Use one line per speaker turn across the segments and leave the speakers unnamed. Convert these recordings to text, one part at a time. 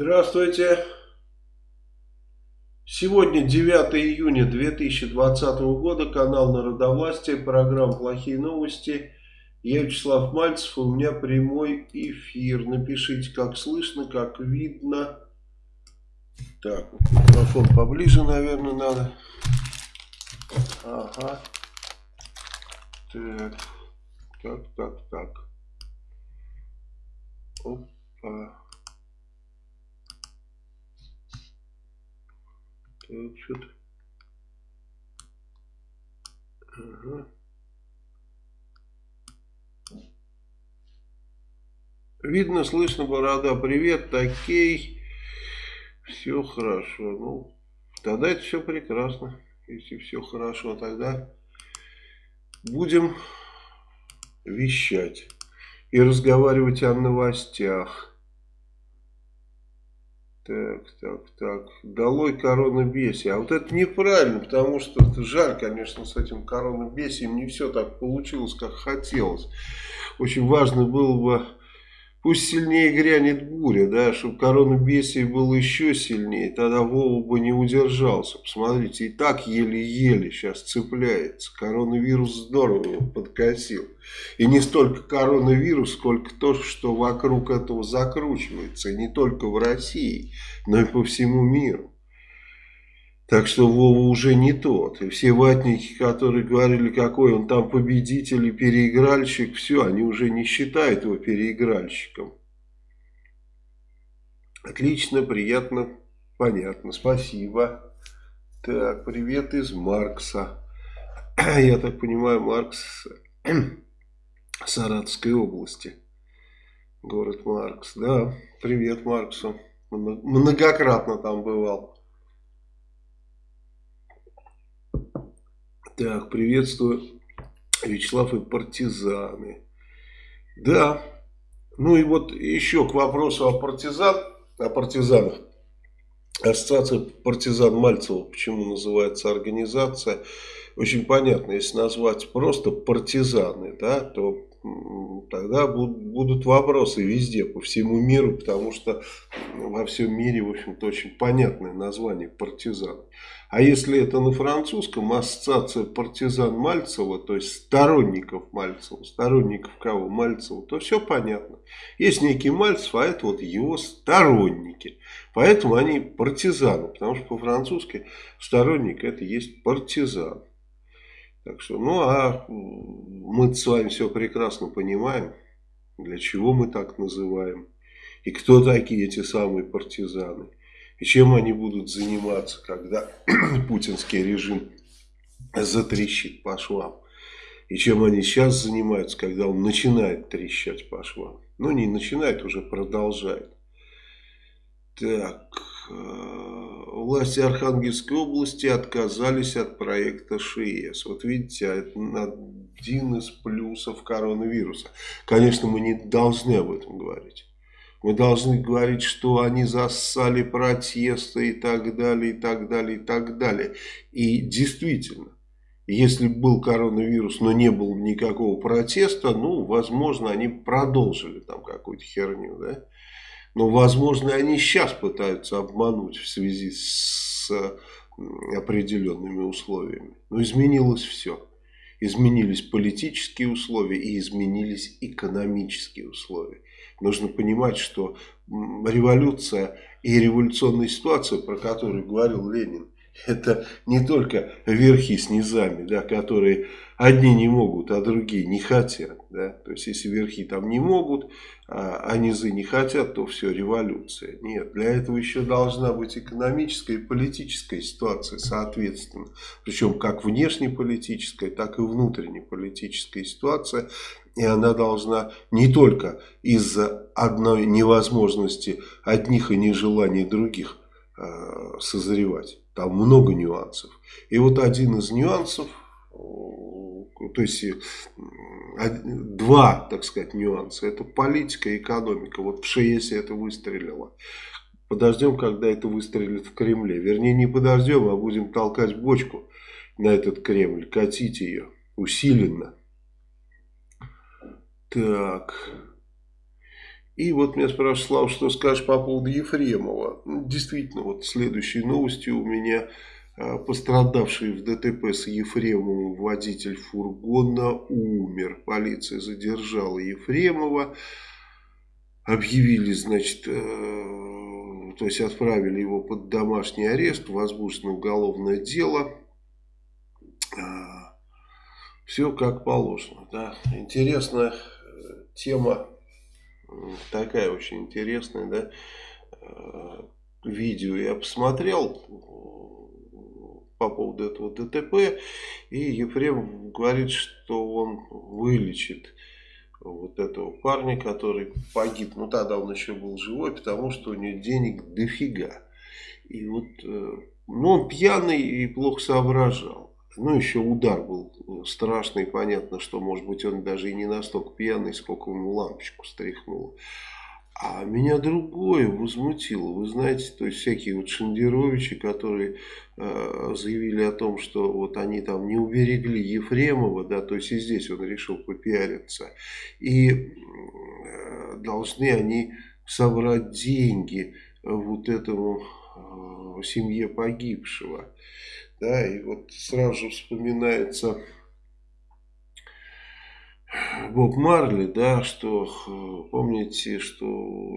Здравствуйте. Сегодня 9 июня 2020 года, канал Народовластия, программа «Плохие новости». Я Вячеслав Мальцев, у меня прямой эфир. Напишите, как слышно, как видно. Так, микрофон поближе, наверное, надо. Ага. Так, так, так, так. Опа. Так, что-то... Ага. Видно, слышно, борода. Привет, такей. Все хорошо. Ну, тогда это все прекрасно. Если все хорошо, тогда будем вещать и разговаривать о новостях. Так, так, так. Долой коронабесие. А вот это неправильно, потому что это жаль, конечно, с этим коронабесием не все так получилось, как хотелось. Очень важно было бы Пусть сильнее грянет буря, да, чтобы коронабесие было еще сильнее, тогда Вова бы не удержался. Посмотрите, и так еле-еле сейчас цепляется. Коронавирус здорово подкосил. И не столько коронавирус, сколько то, что вокруг этого закручивается. И не только в России, но и по всему миру. Так что Вова уже не тот. И все ватники, которые говорили, какой он там победитель и переигральщик, все, они уже не считают его переигральщиком. Отлично, приятно, понятно, спасибо. Так, привет из Маркса. Я так понимаю, Маркс Саратовской области. Город Маркс. Да, привет Марксу. Многократно там бывал. Так, приветствую, Вячеслав и партизаны. Да, ну и вот еще к вопросу о партизан, о партизанах. Ассоциация партизан Мальцева, почему называется организация, очень понятно, если назвать просто партизаны, да, то тогда будут вопросы везде, по всему миру, потому что во всем мире, в общем-то, очень понятное название партизан. А если это на французском, ассоциация партизан Мальцева, то есть сторонников Мальцева, сторонников кого? Мальцева, то все понятно. Есть некий Мальцев, а это вот его сторонники. Поэтому они партизаны, потому что по-французски сторонник это есть партизан. Так что, ну а мы с вами все прекрасно понимаем, для чего мы так называем. И кто такие эти самые партизаны. И чем они будут заниматься, когда путинский режим затрещит по швам. И чем они сейчас занимаются, когда он начинает трещать по швам. Ну, не начинает, уже продолжает. Так, власти Архангельской области отказались от проекта ШИЭС. Вот видите, это один из плюсов коронавируса. Конечно, мы не должны об этом говорить. Мы должны говорить, что они зассали протесты и так далее, и так далее, и так далее. И действительно, если был коронавирус, но не было никакого протеста, ну, возможно, они продолжили там какую-то херню, да. Но, возможно, они сейчас пытаются обмануть в связи с определенными условиями. Но изменилось все. Изменились политические условия и изменились экономические условия. Нужно понимать, что революция и революционная ситуация, про которую говорил Ленин, это не только верхи с низами, да, которые одни не могут, а другие не хотят. Да? То есть, если верхи там не могут, а, а низы не хотят, то все, революция. Нет, для этого еще должна быть экономическая и политическая ситуация соответственно. Причем как внешнеполитическая, так и внутреннеполитическая ситуация. И она должна не только из-за одной невозможности одних и нежеланий других э, созревать. Там много нюансов. И вот один из нюансов, то есть два, так сказать, нюанса. Это политика и экономика. Вот в ШЕСе это выстрелило. Подождем, когда это выстрелит в Кремле. Вернее, не подождем, а будем толкать бочку на этот Кремль, катить ее усиленно. Так. И вот меня спрашивают, Слава, что скажешь по поводу Ефремова? Действительно, вот следующей новостью у меня а, пострадавший в ДТП с Ефремовым водитель фургона умер. Полиция задержала Ефремова. Объявили, значит, э, то есть отправили его под домашний арест, возбуждено уголовное дело. А, Все как положено. Да. Интересная э, тема такая очень интересная, да, э, видео я посмотрел э, по поводу этого ДТП, и Ефрем говорит, что он вылечит вот этого парня, который погиб. Ну, тогда он еще был живой, потому что у него денег дофига. И вот, э, ну, он пьяный и плохо соображал. Ну, еще удар был страшный. Понятно, что, может быть, он даже и не настолько пьяный, сколько ему лампочку стряхнуло. А меня другое возмутило. Вы знаете, то есть всякие вот Шендеровичи, которые э, заявили о том, что вот они там не уберегли Ефремова, да, то есть и здесь он решил попиариться. И э, должны они собрать деньги вот этому э, семье погибшего. Да, и вот сразу вспоминается Боб Марли, да, что помните, что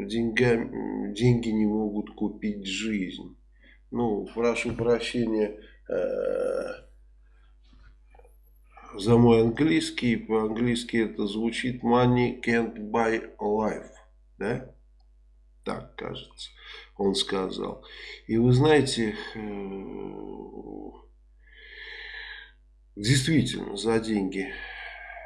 деньгами, деньги не могут купить жизнь. Ну, прошу прощения э, за мой английский. По-английски это звучит money can't buy life. Да? Так, кажется он сказал. И вы знаете, э, действительно, за деньги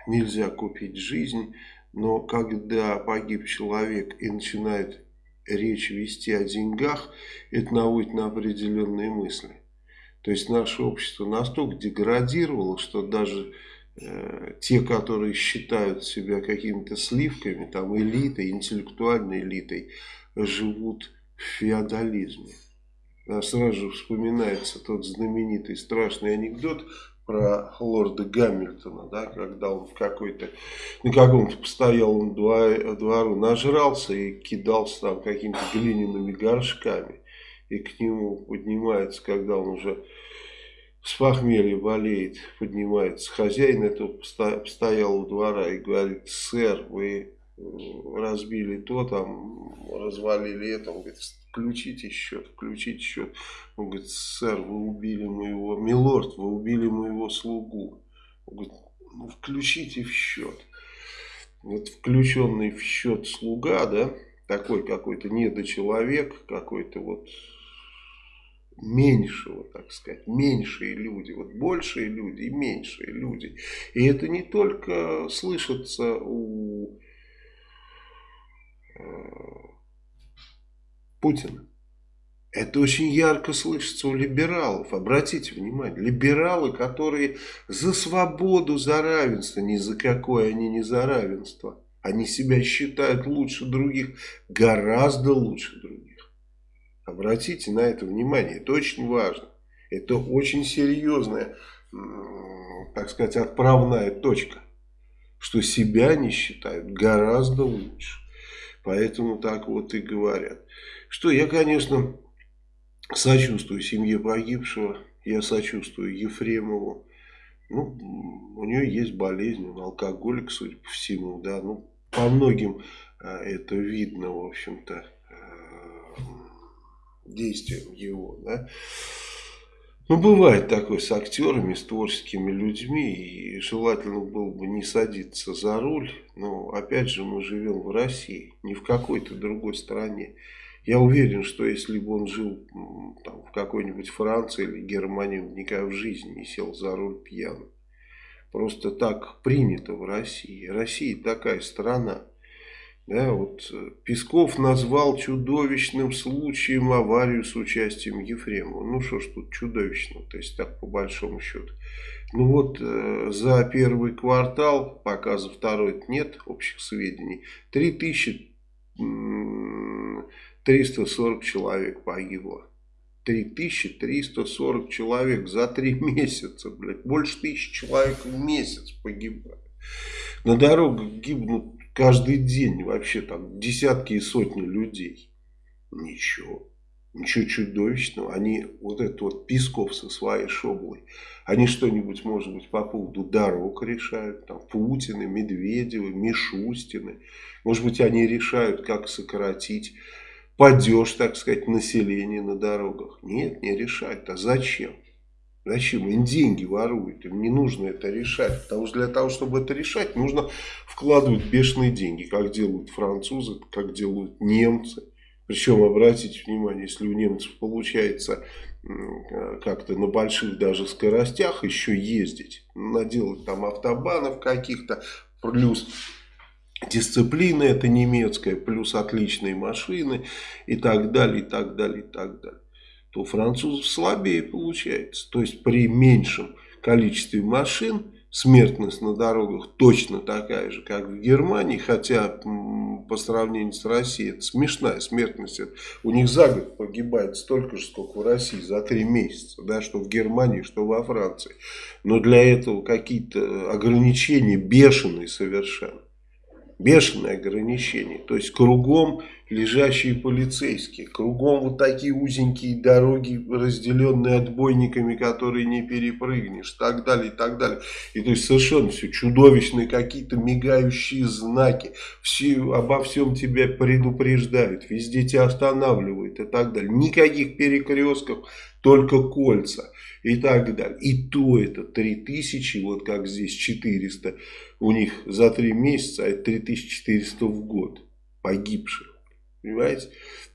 нельзя купить жизнь, но когда погиб человек и начинает речь вести о деньгах, это наводит на определенные мысли. То есть наше общество настолько деградировало, что даже э, те, которые считают себя какими-то сливками, там элитой, интеллектуальной элитой, живут в феодализме. А сразу же вспоминается тот знаменитый страшный анекдот про лорда Гамильтона, да, когда он в какой-то, на каком-то постоялом двору нажрался и кидался там какими-то глиняными горшками. И к нему поднимается, когда он уже с похмелья болеет, поднимается хозяин этого постоялого двора и говорит, сэр, вы разбили то, там, развалили это, он говорит, включите счет, включите счет. Он говорит, сэр, вы убили моего, милорд, вы убили моего слугу. Он говорит, ну включите в счет. Вот включенный в счет слуга, да, такой какой-то недочеловек, какой-то вот меньшего, так сказать, меньшие люди, вот большие люди и меньшие люди. И это не только слышится у Путина. Это очень ярко слышится у либералов. Обратите внимание, либералы, которые за свободу, за равенство, ни за какое они не за равенство. Они себя считают лучше других, гораздо лучше других. Обратите на это внимание, это очень важно. Это очень серьезная, так сказать, отправная точка. Что себя не считают гораздо лучше. Поэтому так вот и говорят. Что я, конечно, сочувствую семье погибшего. Я сочувствую Ефремову. Ну, у нее есть болезнь, он алкоголик, судя по всему, да. Ну, по многим а, это видно, в общем-то, а, действием его, да. Ну, бывает такое с актерами, с творческими людьми, и желательно было бы не садиться за руль, но, опять же, мы живем в России, не в какой-то другой стране. Я уверен, что если бы он жил там, в какой-нибудь Франции или Германии, он никогда в жизни не сел за руль пьяным. Просто так принято в России. Россия такая страна. Да, вот э, Песков назвал чудовищным случаем аварию с участием Ефремова. Ну что ж тут чудовищного, то есть так по большому счету. Ну вот э, за первый квартал, пока за второй нет общих сведений, 3340 человек погибло. 3340 человек за три месяца, блядь. Больше тысячи человек в месяц погибают. На дорогах гибнут каждый день вообще там десятки и сотни людей. Ничего. Ничего чудовищного. Они, вот этот вот Песков со своей шоблой, они что-нибудь, может быть, по поводу дорог решают. Там Путины, Медведевы, Мишустины. Может быть, они решают, как сократить падеж, так сказать, населения на дорогах. Нет, не решают. А зачем? Зачем? Им деньги воруют, им не нужно это решать. Потому что для того, чтобы это решать, нужно вкладывать бешеные деньги, как делают французы, как делают немцы. Причем, обратите внимание, если у немцев получается как-то на больших даже скоростях еще ездить, наделать там автобанов каких-то, плюс дисциплина это немецкая, плюс отличные машины и так далее, и так далее, и так далее, то у французов слабее получается. То есть при меньшем количестве машин смертность на дорогах точно такая же, как в Германии, хотя по сравнению с Россией это смешная смертность. У них за год погибает столько же, сколько в России за три месяца, да, что в Германии, что во Франции. Но для этого какие-то ограничения бешеные совершенно бешеное ограничение. То есть кругом лежащие полицейские, кругом вот такие узенькие дороги, разделенные отбойниками, которые не перепрыгнешь, так далее, и так далее. И то есть совершенно все чудовищные какие-то мигающие знаки, все, обо всем тебя предупреждают, везде тебя останавливают и так далее. Никаких перекрестков, только кольца и так далее. И то это 3000, вот как здесь 400 у них за 3 месяца, а это 3400 в год погибших. Понимаете?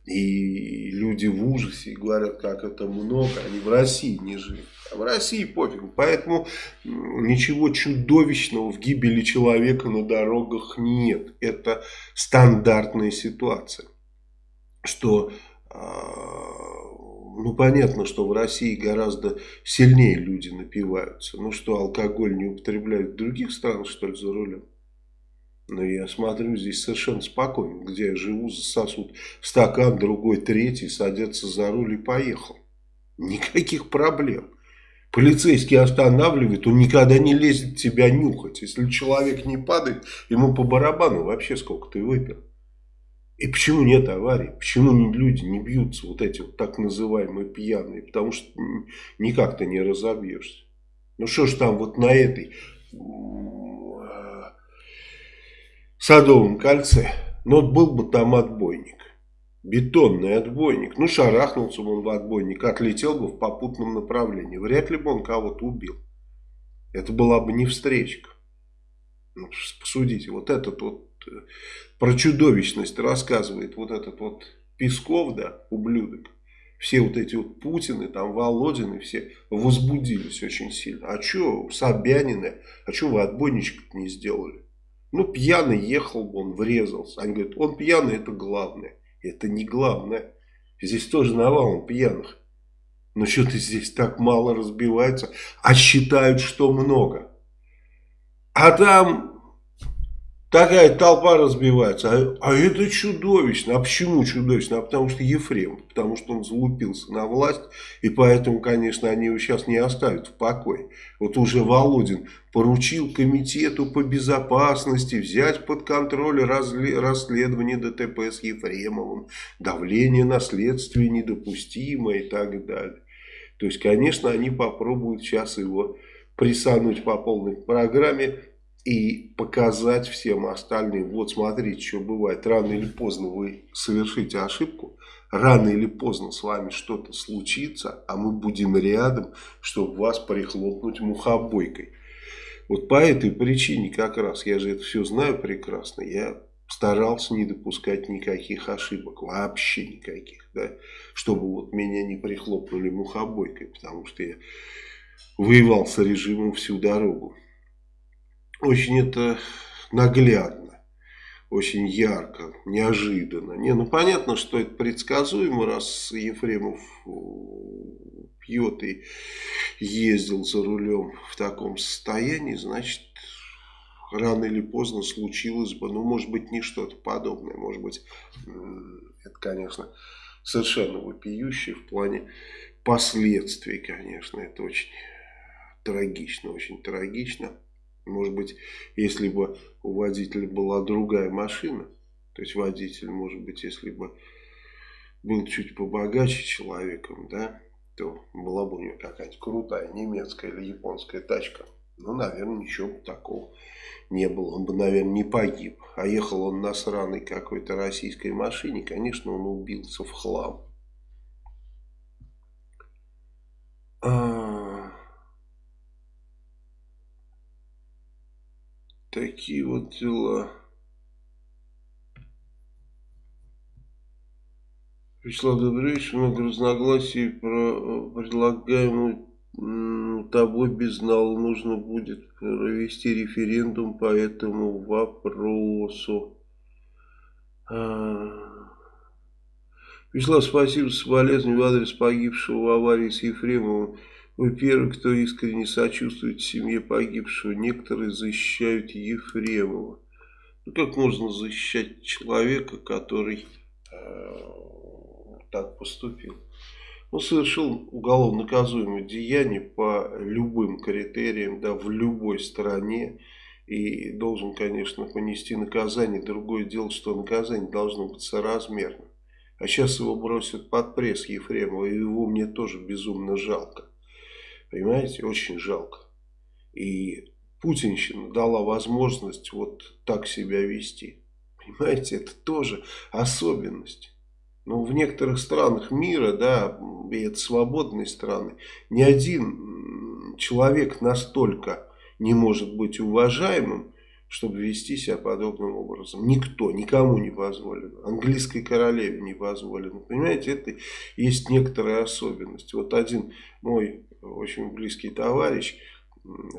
И люди в ужасе говорят, как это много. Они в России не живут. А в России пофиг. Поэтому ничего чудовищного в гибели человека на дорогах нет. Это стандартная ситуация. Что а, ну, понятно, что в России гораздо сильнее люди напиваются. Ну, что, алкоголь не употребляют в других странах, что ли, за рулем? Но я смотрю, здесь совершенно спокойно. Где я живу, засосут стакан, другой, третий, садятся за руль и поехал. Никаких проблем. Полицейский останавливает, он никогда не лезет тебя нюхать. Если человек не падает, ему по барабану вообще сколько ты выпил. И почему нет аварий? Почему люди не бьются, вот эти вот так называемые пьяные? Потому что никак ты не разобьешься. Ну что ж там вот на этой Садовом кольце, ну вот был бы там отбойник. Бетонный отбойник. Ну шарахнулся бы он в отбойник, отлетел бы в попутном направлении. Вряд ли бы он кого-то убил. Это была бы не встречка. Ну, посудите, вот этот вот э, про чудовищность рассказывает вот этот вот Песков, да, ублюдок. Все вот эти вот Путины, там Володины, все возбудились очень сильно. А что Собянины, а что вы отбойничек не сделали? Ну, пьяный ехал бы, он врезался. Они говорят, он пьяный, это главное. Это не главное. Здесь тоже навалом пьяных. Но что-то здесь так мало разбивается, а считают, что много. А там Такая толпа разбивается. А, а это чудовищно. А почему чудовищно? А потому что Ефрем. Потому что он залупился на власть. И поэтому, конечно, они его сейчас не оставят в покое. Вот уже Володин поручил комитету по безопасности взять под контроль расследование ДТП с Ефремовым. Давление на следствие недопустимо и так далее. То есть, конечно, они попробуют сейчас его присануть по полной программе и показать всем остальным, вот смотрите, что бывает, рано или поздно вы совершите ошибку, рано или поздно с вами что-то случится, а мы будем рядом, чтобы вас прихлопнуть мухобойкой. Вот по этой причине как раз, я же это все знаю прекрасно, я старался не допускать никаких ошибок, вообще никаких, да, чтобы вот меня не прихлопнули мухобойкой, потому что я воевал с режимом всю дорогу очень это наглядно, очень ярко, неожиданно. Не, ну понятно, что это предсказуемо, раз Ефремов э, пьет и ездил за рулем в таком состоянии, значит, рано или поздно случилось бы, ну, может быть, не что-то подобное, может быть, это, конечно, совершенно вопиющее в плане последствий, конечно, это очень трагично, очень трагично. Может быть, если бы у водителя была другая машина, то есть водитель, может быть, если бы был чуть побогаче человеком, да, то была бы у него какая-нибудь крутая немецкая или японская тачка. Ну, наверное, ничего такого не было. Он бы, наверное, не погиб. А ехал он на сраной какой-то российской машине, конечно, он убился в хлам. А... Такие вот дела. Вячеслав Добревич, много разногласий про предлагаемую тобой безнал нужно будет провести референдум по этому вопросу. А... Вячеслав, спасибо за соболезнования в адрес погибшего в аварии с Ефремовым. Вы первый, кто искренне сочувствует семье погибшего. Некоторые защищают Ефремова. Ну как можно защищать человека, который э, так поступил? Он совершил уголовно наказуемое деяние по любым критериям, да, в любой стране. И должен, конечно, понести наказание. Другое дело, что наказание должно быть соразмерно. А сейчас его бросят под пресс Ефремова, и его мне тоже безумно жалко. Понимаете, очень жалко. И Путинщина дала возможность вот так себя вести. Понимаете, это тоже особенность. Но в некоторых странах мира, да, и это свободные страны, ни один человек настолько не может быть уважаемым, чтобы вести себя подобным образом. Никто, никому не позволено. Английской королеве не позволено. Понимаете, это есть некоторая особенность. Вот один мой очень близкий товарищ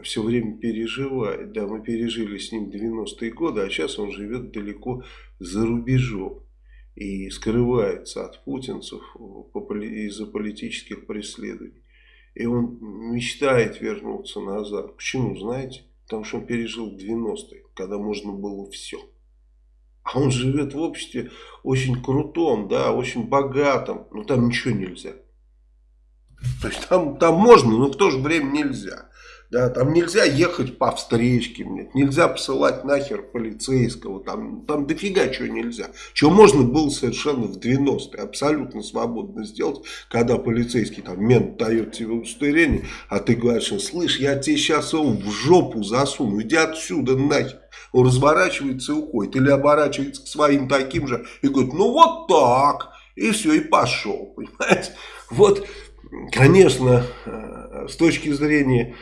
все время переживает. Да, мы пережили с ним 90-е годы, а сейчас он живет далеко за рубежом и скрывается от путинцев из-за политических преследований. И он мечтает вернуться назад. Почему, знаете? Потому что он пережил 90-е, когда можно было все. А он живет в обществе очень крутом, да, очень богатом, но там ничего нельзя. То есть там, там можно, но в то же время нельзя. Да, там нельзя ехать по встречке, нет, нельзя посылать нахер полицейского, там, там дофига чего нельзя. Чего можно было совершенно в 90-е, абсолютно свободно сделать, когда полицейский там мент дает тебе удостоверение, а ты говоришь, слышь, я тебе сейчас его в жопу засуну, иди отсюда нахер. Он разворачивается и уходит, или оборачивается к своим таким же и говорит, ну вот так, и все, и пошел, понимаете. Вот, конечно, э, с точки зрения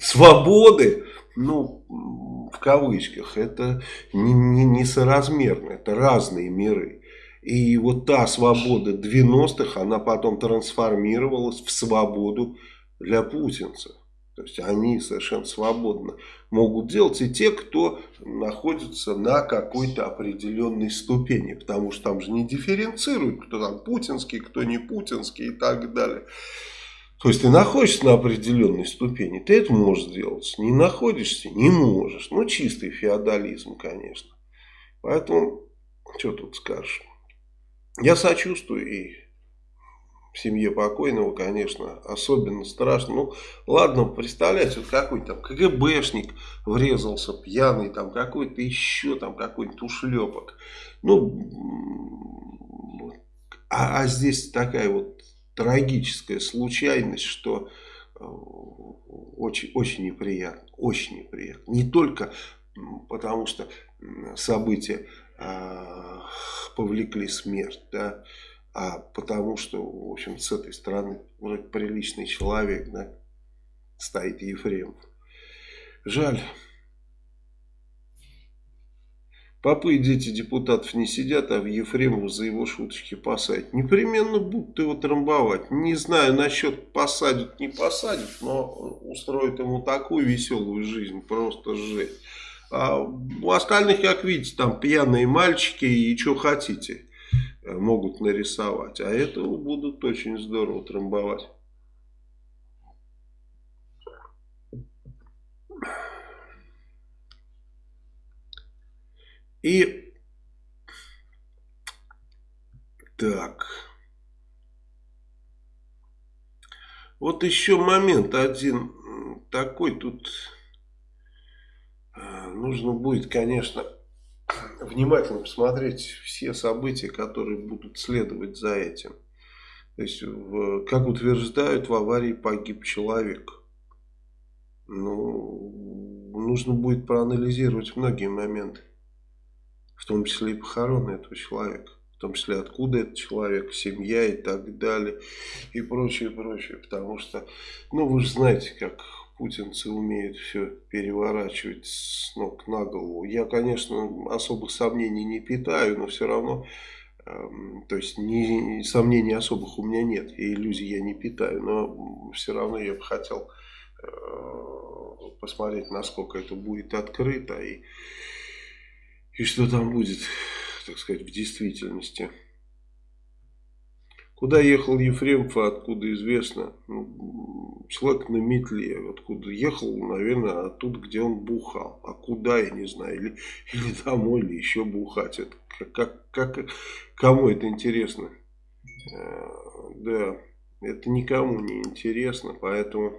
свободы, ну, в кавычках, это не, не, несоразмерно, это разные миры. И вот та свобода 90-х, она потом трансформировалась в свободу для путинцев. То есть они совершенно свободно могут делать и те, кто находится на какой-то определенной ступени. Потому что там же не дифференцируют, кто там путинский, кто не путинский и так далее. То есть ты находишься на определенной ступени, ты это можешь сделать. Не находишься, не можешь. Ну, чистый феодализм, конечно. Поэтому, что тут скажешь. Я сочувствую и семье покойного, конечно, особенно страшно. Ну, ладно, представляете, вот какой-то там КГБшник врезался пьяный, там какой-то еще там какой-нибудь ушлепок. Ну, а, а здесь такая вот трагическая случайность, что э, очень, очень неприятно, очень неприятно. Не только потому, что события э, повлекли смерть, да, а потому что, в общем, с этой стороны вроде приличный человек, да, стоит Ефремов. Жаль. Попы и дети депутатов не сидят, а в Ефремов за его шуточки посадят. Непременно будут его трамбовать. Не знаю насчет посадят, не посадят, но устроят ему такую веселую жизнь, просто жесть. А у остальных, как видите, там пьяные мальчики и что хотите э, могут нарисовать. А этого будут очень здорово трамбовать. И так. Вот еще момент один такой тут нужно будет, конечно, внимательно посмотреть все события, которые будут следовать за этим. То есть, в, как утверждают, в аварии погиб человек. Ну, нужно будет проанализировать многие моменты, в том числе и похороны этого человека в том числе откуда этот человек, семья и так далее, и прочее, прочее, потому что, ну, вы же знаете, как путинцы умеют все переворачивать с ног на голову. Я, конечно, особых сомнений не питаю, но все равно, э, то есть не, сомнений особых у меня нет, и иллюзий я не питаю, но все равно я бы хотел э, посмотреть, насколько это будет открыто и, и что там будет так сказать, в действительности. Куда ехал Ефремов, откуда известно? Ну, человек на метле. Откуда ехал, наверное, оттуда, где он бухал. А куда, я не знаю. Или, или домой, или еще бухать. Это, как, как, кому это интересно? Э, да, это никому не интересно. Поэтому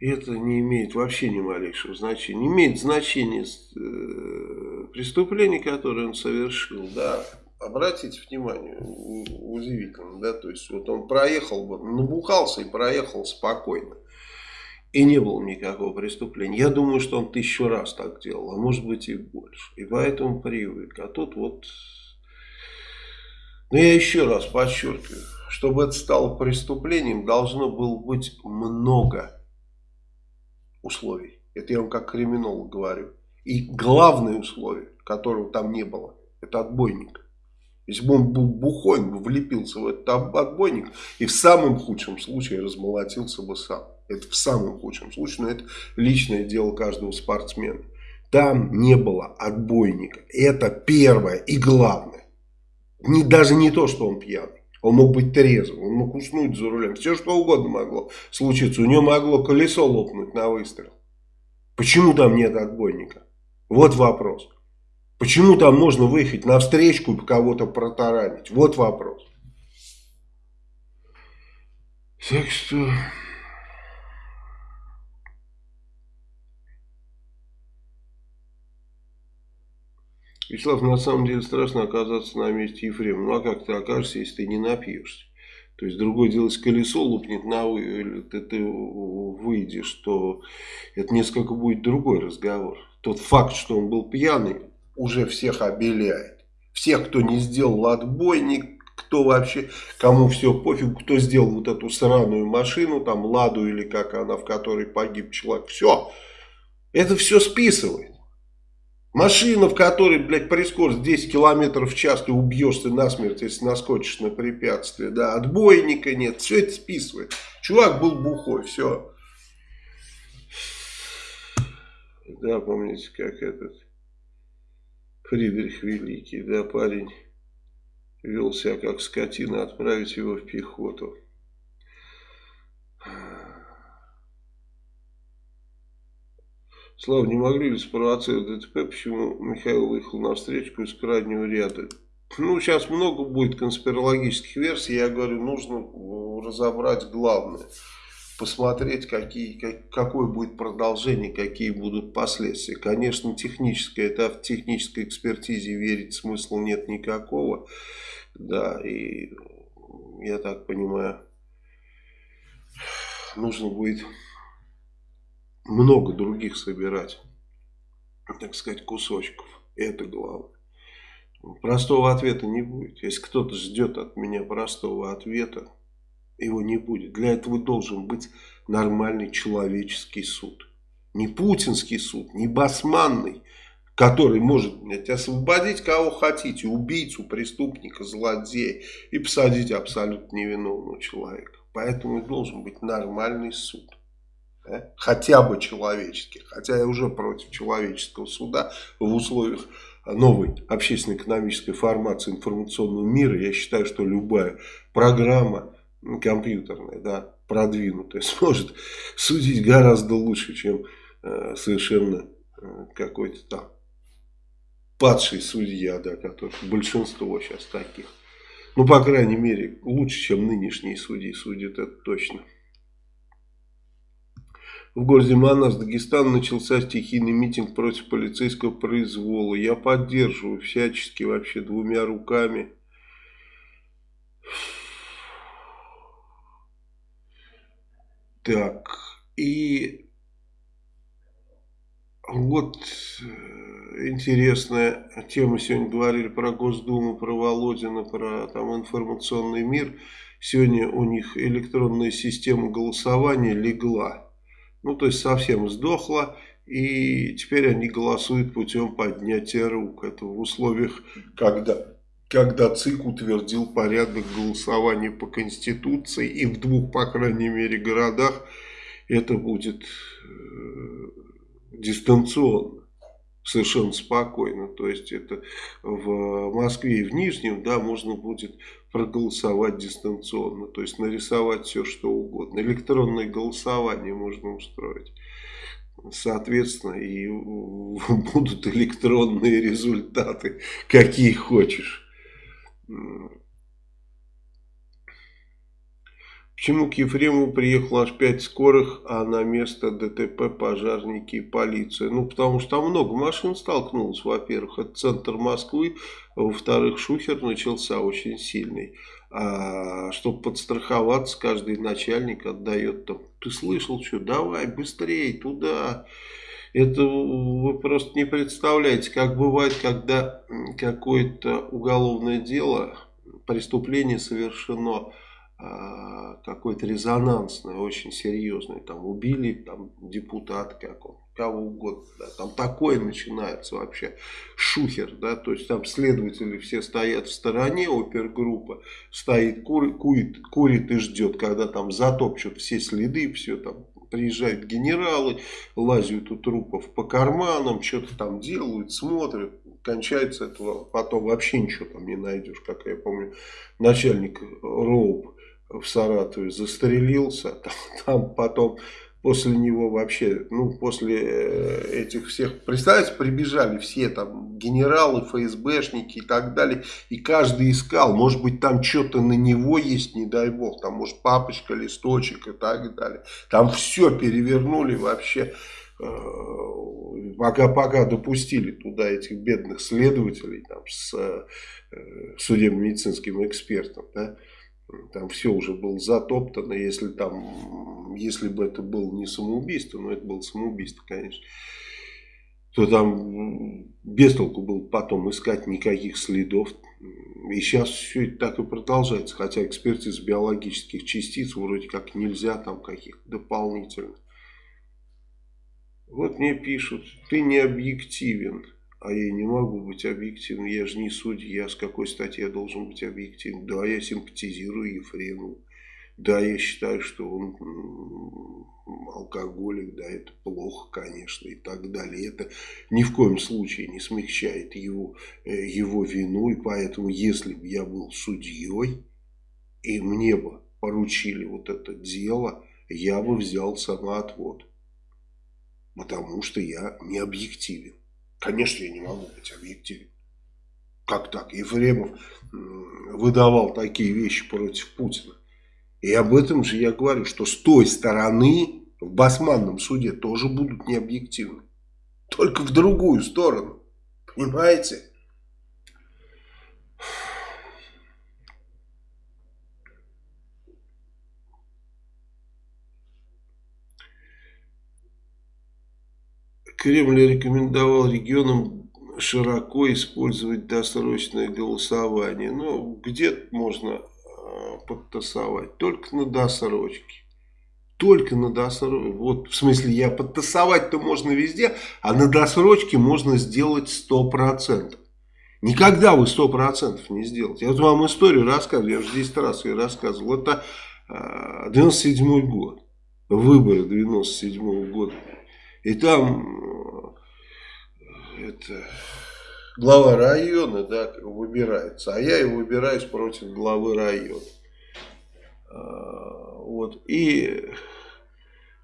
это не имеет вообще ни малейшего значения. Не имеет значения э, преступление, которое он совершил, да. Обратите внимание, удивительно, да, то есть вот он проехал набухался и проехал спокойно. И не было никакого преступления. Я думаю, что он тысячу раз так делал, а может быть и больше. И поэтому привык. А тут вот... Но я еще раз подчеркиваю, чтобы это стало преступлением, должно было быть много условий. Это я вам как криминолог говорю. И главное условие, которого там не было, это отбойник. Если бы он был бухой, он бы влепился в этот отбойник и в самом худшем случае размолотился бы сам. Это в самом худшем случае, но это личное дело каждого спортсмена. Там не было отбойника. Это первое и главное. Не, даже не то, что он пьяный. Он мог быть трезвым, он мог уснуть за рулем. Все что угодно могло случиться. У него могло колесо лопнуть на выстрел. Почему там нет отбойника? Вот вопрос. Почему там можно выехать на встречку и кого-то протаранить? Вот вопрос. Так что... Вячеслав, на самом деле страшно оказаться на месте Ефрема. Ну а как ты окажешься, если ты не напьешься? То есть другое дело, если колесо лупнет на вы, ты, ты выйдешь, то это несколько будет другой разговор. Тот факт, что он был пьяный, уже всех обеляет. Всех, кто не сделал отбойник, кто вообще, кому все пофиг, кто сделал вот эту сраную машину, там Ладу или как она, в которой погиб человек, все. Это все списывает. Машина, в которой, блядь, при скорости 10 километров в час ты убьешься насмерть, если наскочишь на препятствие. Да, отбойника нет, все это списывает. Чувак был бухой, все. Да, помните, как этот Фридрих Великий, да, парень вел себя как скотина, отправить его в пехоту. Слава, не могли ли спровоцировать ДТП, почему Михаил выехал на встречку из крайнего ряда? Ну, сейчас много будет конспирологических версий, я говорю, нужно разобрать главное. Посмотреть, какие, как, какое будет продолжение, какие будут последствия. Конечно, техническое, это в технической экспертизе верить смысла нет никакого. Да, и я так понимаю, нужно будет много других собирать, так сказать, кусочков. Это главное. Простого ответа не будет. Если кто-то ждет от меня простого ответа, его не будет. Для этого должен быть нормальный человеческий суд. Не путинский суд, не басманный, который может блядь, освободить кого хотите, убийцу, преступника, злодея и посадить абсолютно невиновного человека. Поэтому должен быть нормальный суд да, хотя бы человеческих, хотя я уже против человеческого суда в условиях новой общественно-экономической формации информационного мира, я считаю, что любая программа компьютерная, да, продвинутая, сможет судить гораздо лучше, чем э, совершенно э, какой-то там падший судья, да, который большинство сейчас таких. Ну, по крайней мере, лучше, чем нынешние судьи судят, это точно. В городе Манас, Дагестан, начался стихийный митинг против полицейского произвола. Я поддерживаю всячески вообще двумя руками. Так, и вот э, интересная тема. Сегодня говорили про Госдуму, про Володина, про там информационный мир. Сегодня у них электронная система голосования легла. Ну, то есть совсем сдохла. И теперь они голосуют путем поднятия рук. Это в условиях, когда, когда ЦИК утвердил порядок голосования по Конституции. И в двух, по крайней мере, городах это будет э, дистанционно совершенно спокойно. То есть это в Москве и в Нижнем, да, можно будет проголосовать дистанционно. То есть нарисовать все, что угодно. Электронное голосование можно устроить. Соответственно, и будут электронные результаты, какие хочешь. Почему к Ефремову приехало аж 5 скорых, а на место ДТП пожарники и полиция? Ну, потому что там много машин столкнулось, во-первых. Это центр Москвы, во-вторых, шухер начался очень сильный. А, чтобы подстраховаться, каждый начальник отдает там, ты слышал что, давай быстрее туда. Это вы просто не представляете, как бывает, когда какое-то уголовное дело, преступление совершено какой-то резонансный, очень серьезный, там убили там депутата какого кого угодно, да, там такое начинается вообще, шухер, да, то есть там следователи все стоят в стороне, опергруппа стоит, кур, курит, курит и ждет, когда там затопчут все следы, все там, приезжают генералы, лазят у трупов по карманам, что-то там делают, смотрят, кончается этого, потом вообще ничего там не найдешь, как я помню, начальник РОУП, в Саратове застрелился, там, там потом после него вообще, ну, после э, этих всех, представьте, прибежали все там генералы, ФСБшники и так далее, и каждый искал, может быть, там что-то на него есть, не дай бог, там, может, папочка, листочек и так далее. Там все перевернули вообще, э, пока, пока допустили туда этих бедных следователей там, с э, судебно-медицинским экспертом, да, там все уже было затоптано, если там, если бы это было не самоубийство, но это было самоубийство, конечно, то там без толку было потом искать никаких следов. И сейчас все это так и продолжается, хотя экспертиз биологических частиц вроде как нельзя там каких-то дополнительных. Вот мне пишут, ты не объективен. А я не могу быть объективным, я же не судья, с какой стати я должен быть объективным. Да, я симпатизирую Ефремову. Да, я считаю, что он алкоголик, да, это плохо, конечно, и так далее. Это ни в коем случае не смягчает его, э, его вину, и поэтому, если бы я был судьей, и мне бы поручили вот это дело, я бы взял самоотвод. Потому что я не объективен. Конечно, я не могу быть объективен. Как так? Ефремов выдавал такие вещи против Путина. И об этом же я говорю, что с той стороны в басманном суде тоже будут необъективны. Только в другую сторону. Понимаете? Кремль рекомендовал регионам широко использовать досрочное голосование. Но где можно э, подтасовать? Только на досрочке. Только на досрочке. Вот, в смысле, я подтасовать-то можно везде, а на досрочке можно сделать 100%. Никогда вы 100% не сделаете. Я вот вам историю рассказываю, я уже 10 раз ее рассказывал. Это 97 э, год, выборы 97 -го года. И там э, это, глава района да, выбирается, а я и выбираюсь против главы района. А, вот. И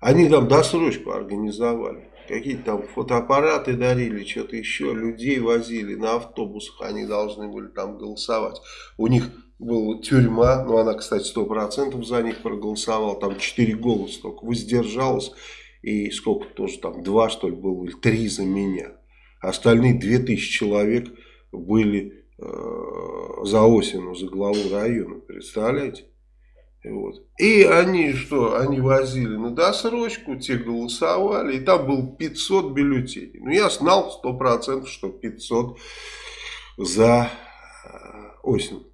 они там досрочку организовали. Какие-то там фотоаппараты дарили, что-то еще, людей возили на автобусах, они должны были там голосовать. У них была тюрьма, ну она, кстати, сто процентов за них проголосовала, там 4 голоса только воздержалась и сколько тоже там, два что ли было, или три за меня. Остальные 2000 человек были э, за Осину, за главу района, представляете? Вот. И они что, они возили на досрочку, те голосовали, и там было 500 бюллетеней. Ну, я знал 100%, что 500 за э, осень.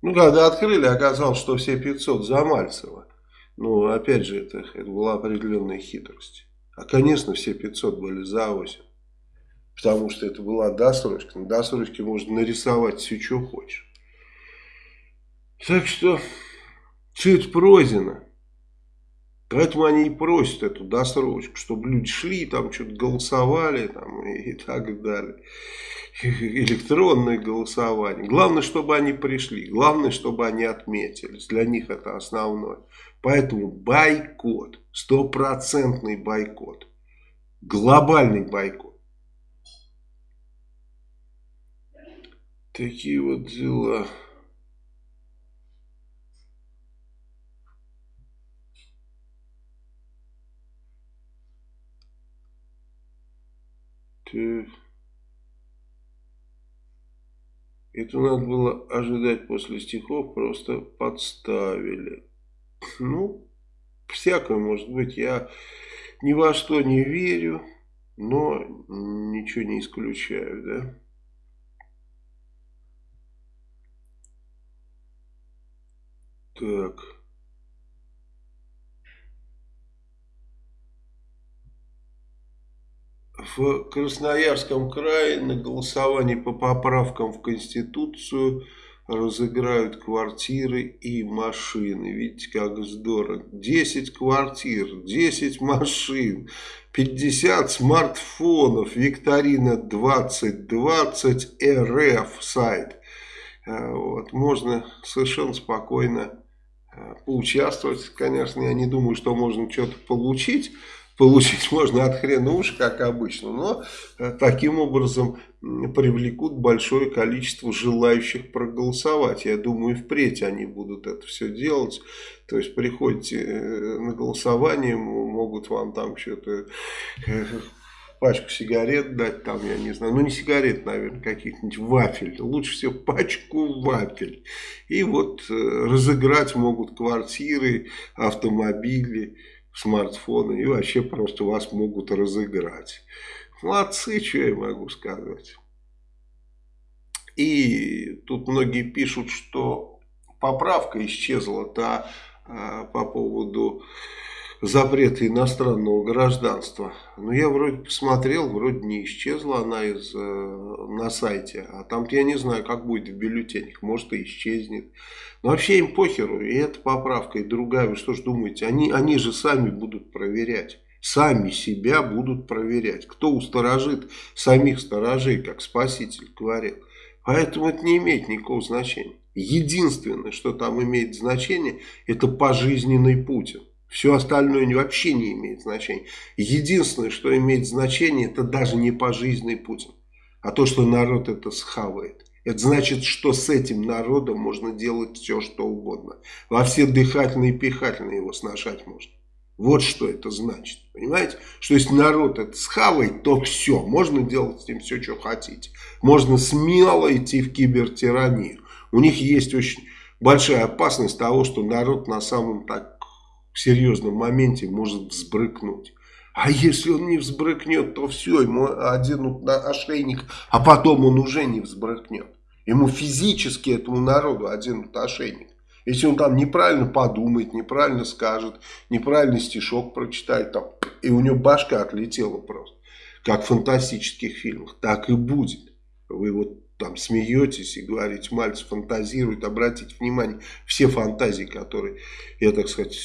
Ну, когда открыли, оказалось, что все 500 за Мальцева. Ну, опять же, это, это была определенная хитрость. А, конечно, все 500 были за осень. Потому что это была досрочка. На досрочке можно нарисовать все, что хочешь. Так что... Это пройдено. Поэтому они и просят эту досрочку, чтобы люди шли, там что-то голосовали там, и, и так далее. Электронное голосование. Главное, чтобы они пришли. Главное, чтобы они отметились. Для них это основное. Поэтому бойкот. Стопроцентный бойкот. Глобальный бойкот. Такие вот дела. Это надо было ожидать после стихов, просто подставили. Ну, всякое может быть. Я ни во что не верю, но ничего не исключаю, да. Так. В Красноярском крае на голосовании по поправкам в Конституцию разыграют квартиры и машины. Видите, как здорово. 10 квартир, 10 машин, 50 смартфонов, викторина 2020 РФ сайт. А, вот, можно совершенно спокойно а, поучаствовать. Конечно, я не думаю, что можно что-то получить получить можно от хрена уж, как обычно, но э, таким образом привлекут большое количество желающих проголосовать. Я думаю, впредь они будут это все делать. То есть приходите э, на голосование, могут вам там что-то э, пачку сигарет дать, там, я не знаю, ну не сигарет, наверное, каких-нибудь вафель, лучше всего пачку вафель. И вот разыграть могут квартиры, автомобили, смартфоны и вообще просто вас могут разыграть. Молодцы, что я могу сказать. И тут многие пишут, что поправка исчезла та а, по поводу запрета иностранного гражданства. Но я вроде посмотрел, вроде не исчезла она из, э, на сайте. А там я не знаю, как будет в бюллетенях. Может и исчезнет. Но вообще им похеру. И эта поправка, и другая. Вы что ж думаете? Они, они же сами будут проверять. Сами себя будут проверять. Кто усторожит самих сторожей, как Спаситель говорил. Поэтому это не имеет никакого значения. Единственное, что там имеет значение, это пожизненный Путин. Все остальное вообще не имеет значения. Единственное, что имеет значение, это даже не пожизненный Путин, а то, что народ это схавает. Это значит, что с этим народом можно делать все, что угодно. Во все дыхательные и пихательные его сношать можно. Вот что это значит. Понимаете? Что если народ это схавает, то все. Можно делать с ним все, что хотите. Можно смело идти в кибертиранию. У них есть очень большая опасность того, что народ на самом так в серьезном моменте может взбрыкнуть. А если он не взбрыкнет, то все, ему оденут на ошейник, а потом он уже не взбрыкнет. Ему физически, этому народу, оденут ошейник. Если он там неправильно подумает, неправильно скажет, неправильный стишок прочитает, там, и у него башка отлетела просто, как в фантастических фильмах, так и будет. Вы вот там смеетесь и говорите, Мальцев фантазирует, обратите внимание, все фантазии, которые я, так сказать,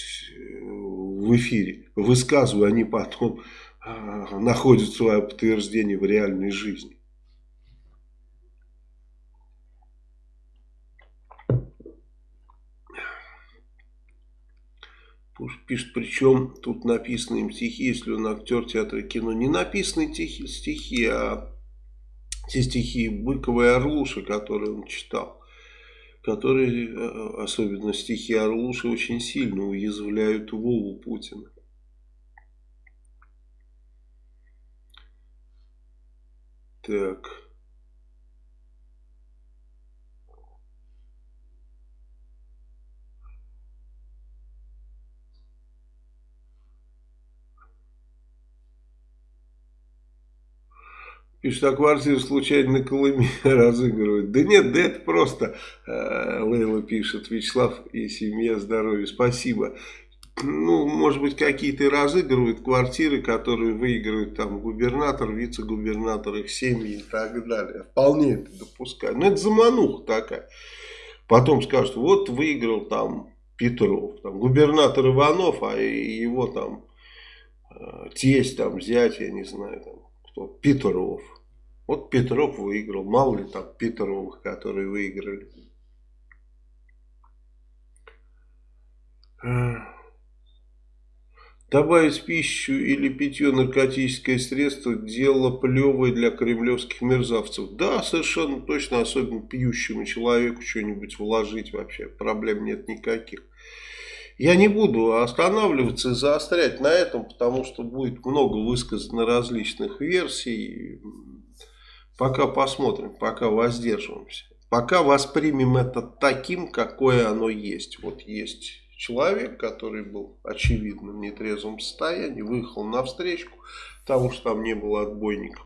в эфире высказываю, они потом э, находят свое подтверждение в реальной жизни. Пишет, причем тут написаны им стихи, если он актер театра и кино. Не написаны стихи, а те стихи Быкова и Орлуши, которые он читал, которые, э, э, особенно стихи Орлуши, очень сильно уязвляют Вову Путина. Так... Пишет, а квартиру случайно на Колыме разыгрывают. Да нет, да это просто, э, Лейла пишет, Вячеслав и семья здоровья. Спасибо. Ну, может быть, какие-то разыгрывают квартиры, которые выигрывают там губернатор, вице-губернатор, их семьи и так далее. Вполне это допускаю. Но это замануха такая. Потом скажут, вот выиграл там Петров, там, губернатор Иванов, а его там э, тесть, там, зять, я не знаю, там, кто, Петров. Вот Петров выиграл. Мало ли там Петровых, которые выиграли. Добавить пищу или питье наркотическое средство – дело плевое для кремлевских мерзавцев. Да, совершенно точно, особенно пьющему человеку что-нибудь вложить вообще. Проблем нет никаких. Я не буду останавливаться и заострять на этом, потому что будет много высказано различных версий. Пока посмотрим, пока воздерживаемся. Пока воспримем это таким, какое оно есть. Вот есть человек, который был очевидно в нетрезвом состоянии, выехал на встречку, потому что там не было отбойников.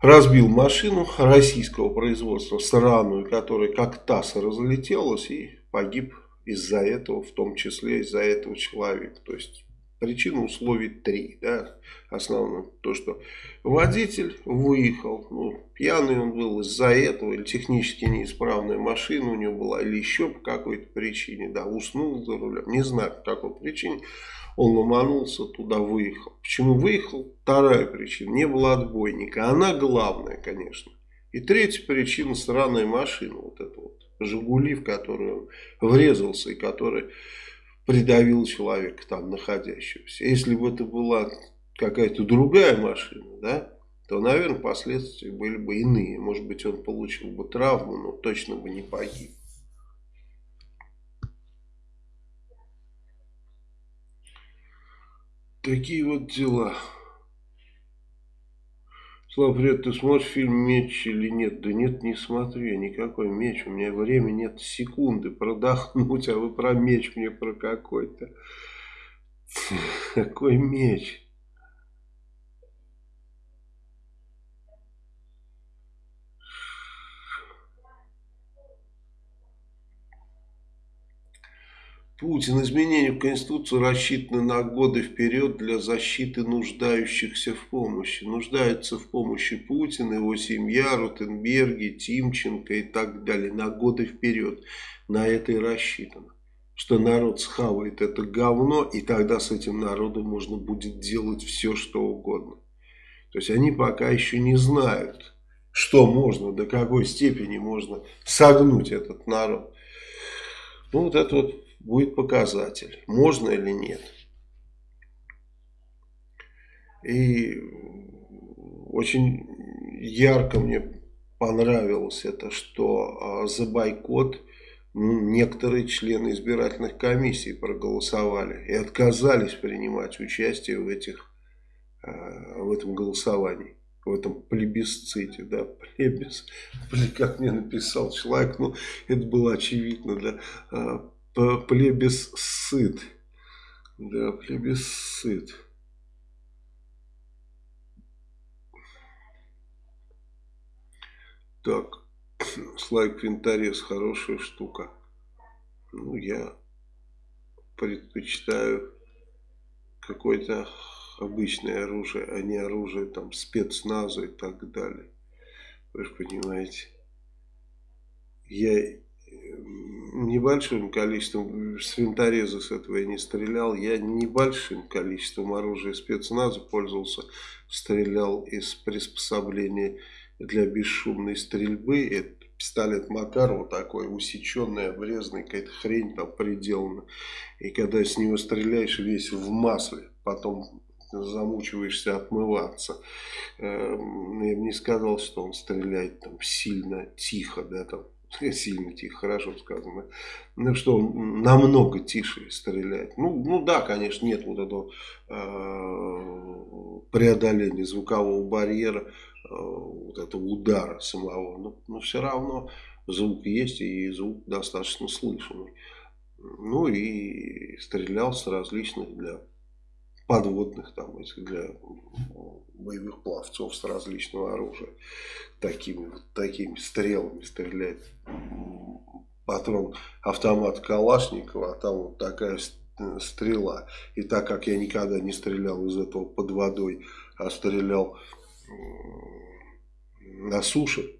Разбил машину российского производства, сраную, которая как таз разлетелась и погиб из-за этого, в том числе из-за этого человека. То есть Причина условий три. Да? Основное то, что водитель выехал, ну, пьяный он был из-за этого, или технически неисправная машина у него была, или еще по какой-то причине, да, уснул за рулем, не знаю по какой причине, он ломанулся, туда выехал. Почему выехал? Вторая причина, не было отбойника, она главная, конечно. И третья причина, сраная машина, вот эта вот, Жигули, в которую он врезался и которая придавил человека там находящегося. Если бы это была какая-то другая машина, да, то, наверное, последствия были бы иные. Может быть, он получил бы травму, но точно бы не погиб. Такие вот дела. Слава, привет, ты смотришь фильм «Меч» или нет? Да нет, не смотрю, никакой меч. У меня времени нет секунды продохнуть, а вы про меч мне про какой-то. Какой меч? Путин. Изменения в Конституцию рассчитаны на годы вперед для защиты нуждающихся в помощи. Нуждаются в помощи Путин, его семья, Ротенберги, Тимченко и так далее. На годы вперед. На это и рассчитано. Что народ схавает это говно, и тогда с этим народом можно будет делать все, что угодно. То есть они пока еще не знают, что можно, до какой степени можно согнуть этот народ. Ну вот это вот будет показатель, можно или нет. И очень ярко мне понравилось это, что а, за бойкот некоторые члены избирательных комиссий проголосовали и отказались принимать участие в, этих, а, в этом голосовании в этом плебисците, да, плебис, как мне написал человек, ну, это было очевидно, да, плебисцит. Да, плебисцит. Так, слайк винторез, хорошая штука. Ну, я предпочитаю какое-то обычное оружие, а не оружие там спецназа и так далее. Вы же понимаете. Я небольшим количеством, с винтореза с этого я не стрелял, я небольшим количеством оружия спецназа пользовался, стрелял из приспособления для бесшумной стрельбы, это пистолет Макарова такой, усеченный, обрезанный, какая-то хрень там приделана, и когда с него стреляешь, весь в масле, потом замучиваешься отмываться. Эм, я бы не сказал, что он стреляет там сильно тихо, да, там сильно тихо, хорошо сказано, ну, что он намного тише стреляет. Ну, ну да, конечно, нет вот этого э, преодоления звукового барьера, э, вот этого удара самого, но, но все равно звук есть и звук достаточно слышимый. Ну и стрелял с различных для подводных, там, для боевых пловцов с различного оружия. Такими вот такими стрелами стреляет патрон автомат Калашникова, а там вот такая стрела. И так как я никогда не стрелял из этого под водой, а стрелял на суше,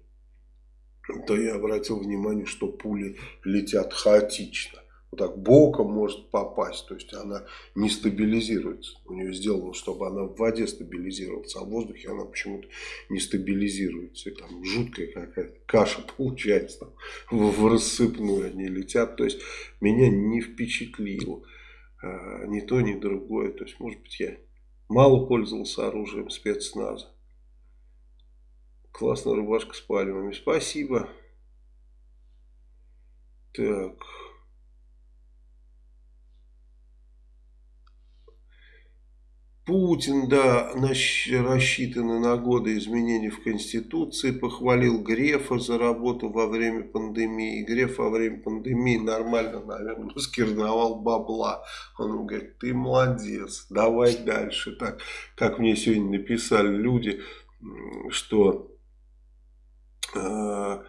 то я обратил внимание, что пули летят хаотично вот так боком может попасть, то есть она не стабилизируется. У нее сделано, чтобы она в воде стабилизировалась, а в воздухе она почему-то не стабилизируется. И там жуткая какая-то каша получается, там, в, рассыпную они летят. То есть меня не впечатлило а, ни то, ни другое. То есть, может быть, я мало пользовался оружием спецназа. Классная рубашка с пальмами. Спасибо. Так... Путин, да, рассчитаны на годы изменений в Конституции, похвалил Грефа за работу во время пандемии. Греф во время пандемии нормально, наверное, скирдовал бабла. Он говорит, ты молодец, давай дальше. Так, как мне сегодня написали люди, что... Э,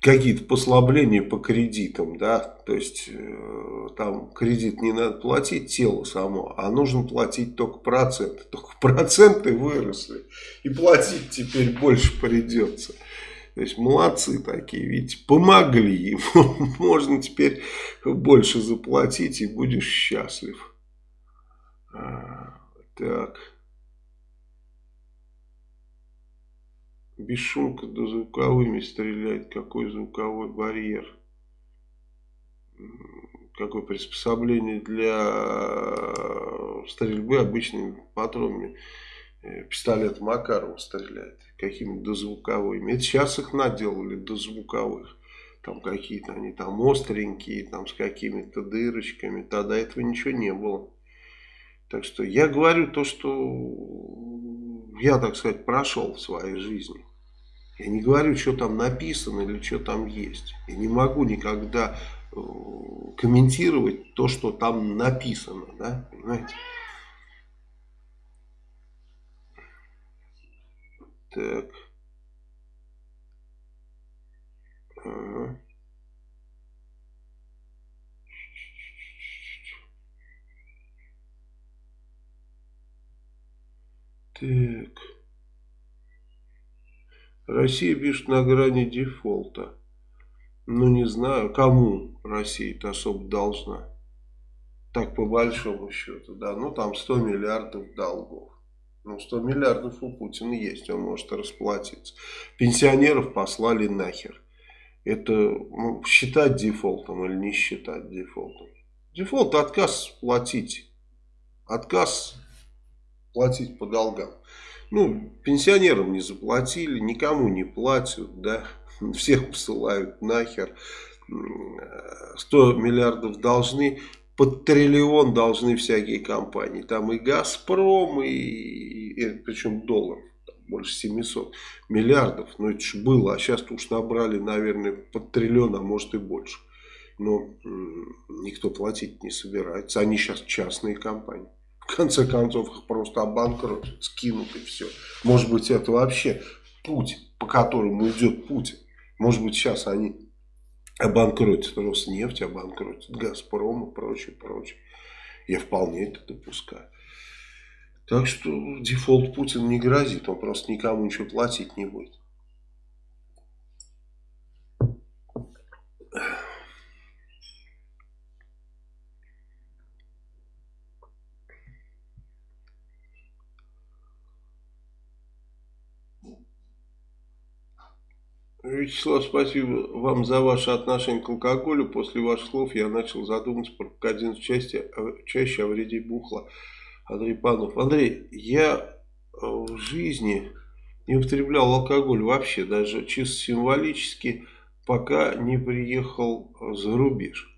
какие-то послабления по кредитам, да, то есть э, там кредит не надо платить тело само, а нужно платить только проценты, только проценты выросли и платить теперь больше придется. То есть молодцы такие, ведь помогли им, можно теперь больше заплатить и будешь счастлив. А, так. Бесшумка да звуковыми стреляет. Какой звуковой барьер? Какое приспособление для стрельбы обычными патронами? Э, пистолет Макарова стреляет. Какими дозвуковыми. Это сейчас их наделали дозвуковых. Там какие-то они там остренькие, там с какими-то дырочками. Тогда этого ничего не было. Так что я говорю то, что я, так сказать, прошел в своей жизни. Я не говорю, что там написано или что там есть. Я не могу никогда э, комментировать то, что там написано. Да? Понимаете? Так. Ага. Так. Россия пишет на грани дефолта. Ну, не знаю, кому Россия-то особо должна. Так, по большому счету, да. Ну, там 100 миллиардов долгов. Ну, 100 миллиардов у Путина есть, он может расплатиться. Пенсионеров послали нахер. Это ну, считать дефолтом или не считать дефолтом? Дефолт – отказ платить. Отказ платить по долгам. Ну, пенсионерам не заплатили, никому не платят, да, всех посылают нахер. 100 миллиардов должны, под триллион должны всякие компании. Там и Газпром, и, и причем долларов, больше 700 миллиардов. Ну, это же было, а сейчас уж набрали, наверное, под триллион, а может и больше. Но никто платить не собирается. Они сейчас частные компании. Конце концов их просто обанкротят, скинут и все. Может быть это вообще путь, по которому идет Путин. Может быть сейчас они обанкротят Роснефть, обанкротят Газпром и прочее, прочее. Я вполне это допускаю. Так что дефолт Путин не грозит, он просто никому ничего платить не будет. Вячеслав, спасибо вам за ваше отношение к алкоголю. После ваших слов я начал задумываться про один чаще, чаще о вреде бухла. Андрей Панов. Андрей, я э, в жизни не употреблял алкоголь вообще, даже чисто символически, пока не приехал за рубеж.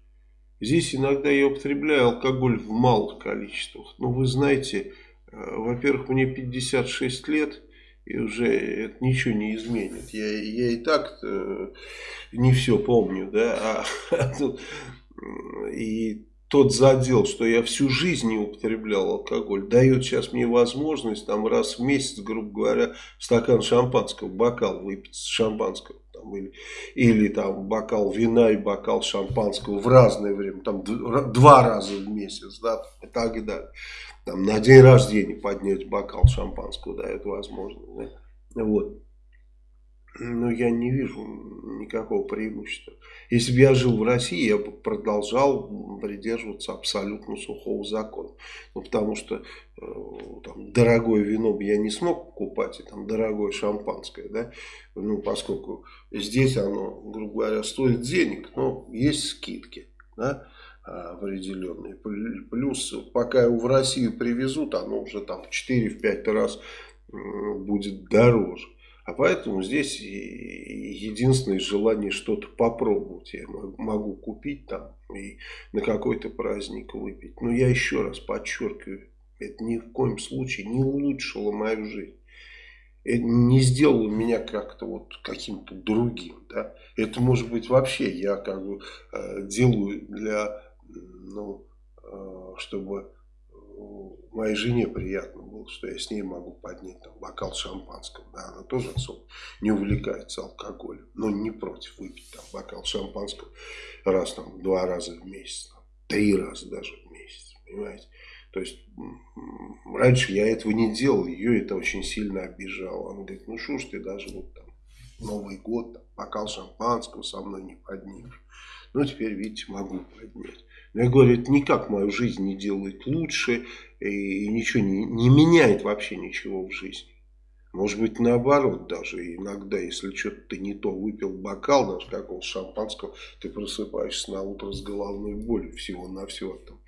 Здесь иногда я употребляю алкоголь в малых количествах. Но вы знаете, э, во-первых, мне 56 лет, и уже это ничего не изменит. Я, я и так не все помню, да, а, и тот задел, что я всю жизнь не употреблял алкоголь, дает сейчас мне возможность там раз в месяц, грубо говоря, стакан шампанского, бокал выпить шампанского. Там, или, или там бокал вина и бокал шампанского в разное время, там два раза в месяц, да, и так далее. Там на день рождения поднять бокал шампанского дает возможность. Да? Вот. Но я не вижу никакого преимущества. Если бы я жил в России, я бы продолжал придерживаться абсолютно сухого закона. Ну, потому что э, там, дорогое вино бы я не смог покупать, и там дорогое шампанское, да, ну, поскольку здесь оно, грубо говоря, стоит денег, но есть скидки, да, определенные. Плюс, пока его в Россию привезут, оно уже там в 4-5 раз будет дороже. А поэтому здесь единственное желание что-то попробовать. Я могу купить там и на какой-то праздник выпить. Но я еще раз подчеркиваю, это ни в коем случае не улучшило мою жизнь. Это не сделало меня как-то вот каким-то другим. Да? Это может быть вообще я как бы э, делаю для, ну, э, чтобы моей жене приятно было, что я с ней могу поднять там, бокал шампанского. Да, она тоже особо не увлекается алкоголем, но не против выпить там, бокал шампанского раз, там, два раза в месяц, там, три раза даже в месяц, понимаете. То есть, раньше я этого не делал, ее это очень сильно обижало. Она говорит, ну что ж ты даже вот там Новый год, там, бокал шампанского со мной не поднимешь. Ну, теперь, видите, могу поднять. Я говорю, это никак мою жизнь не делает лучше и ничего не, не меняет вообще ничего в жизни. Может быть, наоборот даже. Иногда, если что-то ты не то выпил бокал, даже какого шампанского, ты просыпаешься на утро с головной болью всего на все. Там,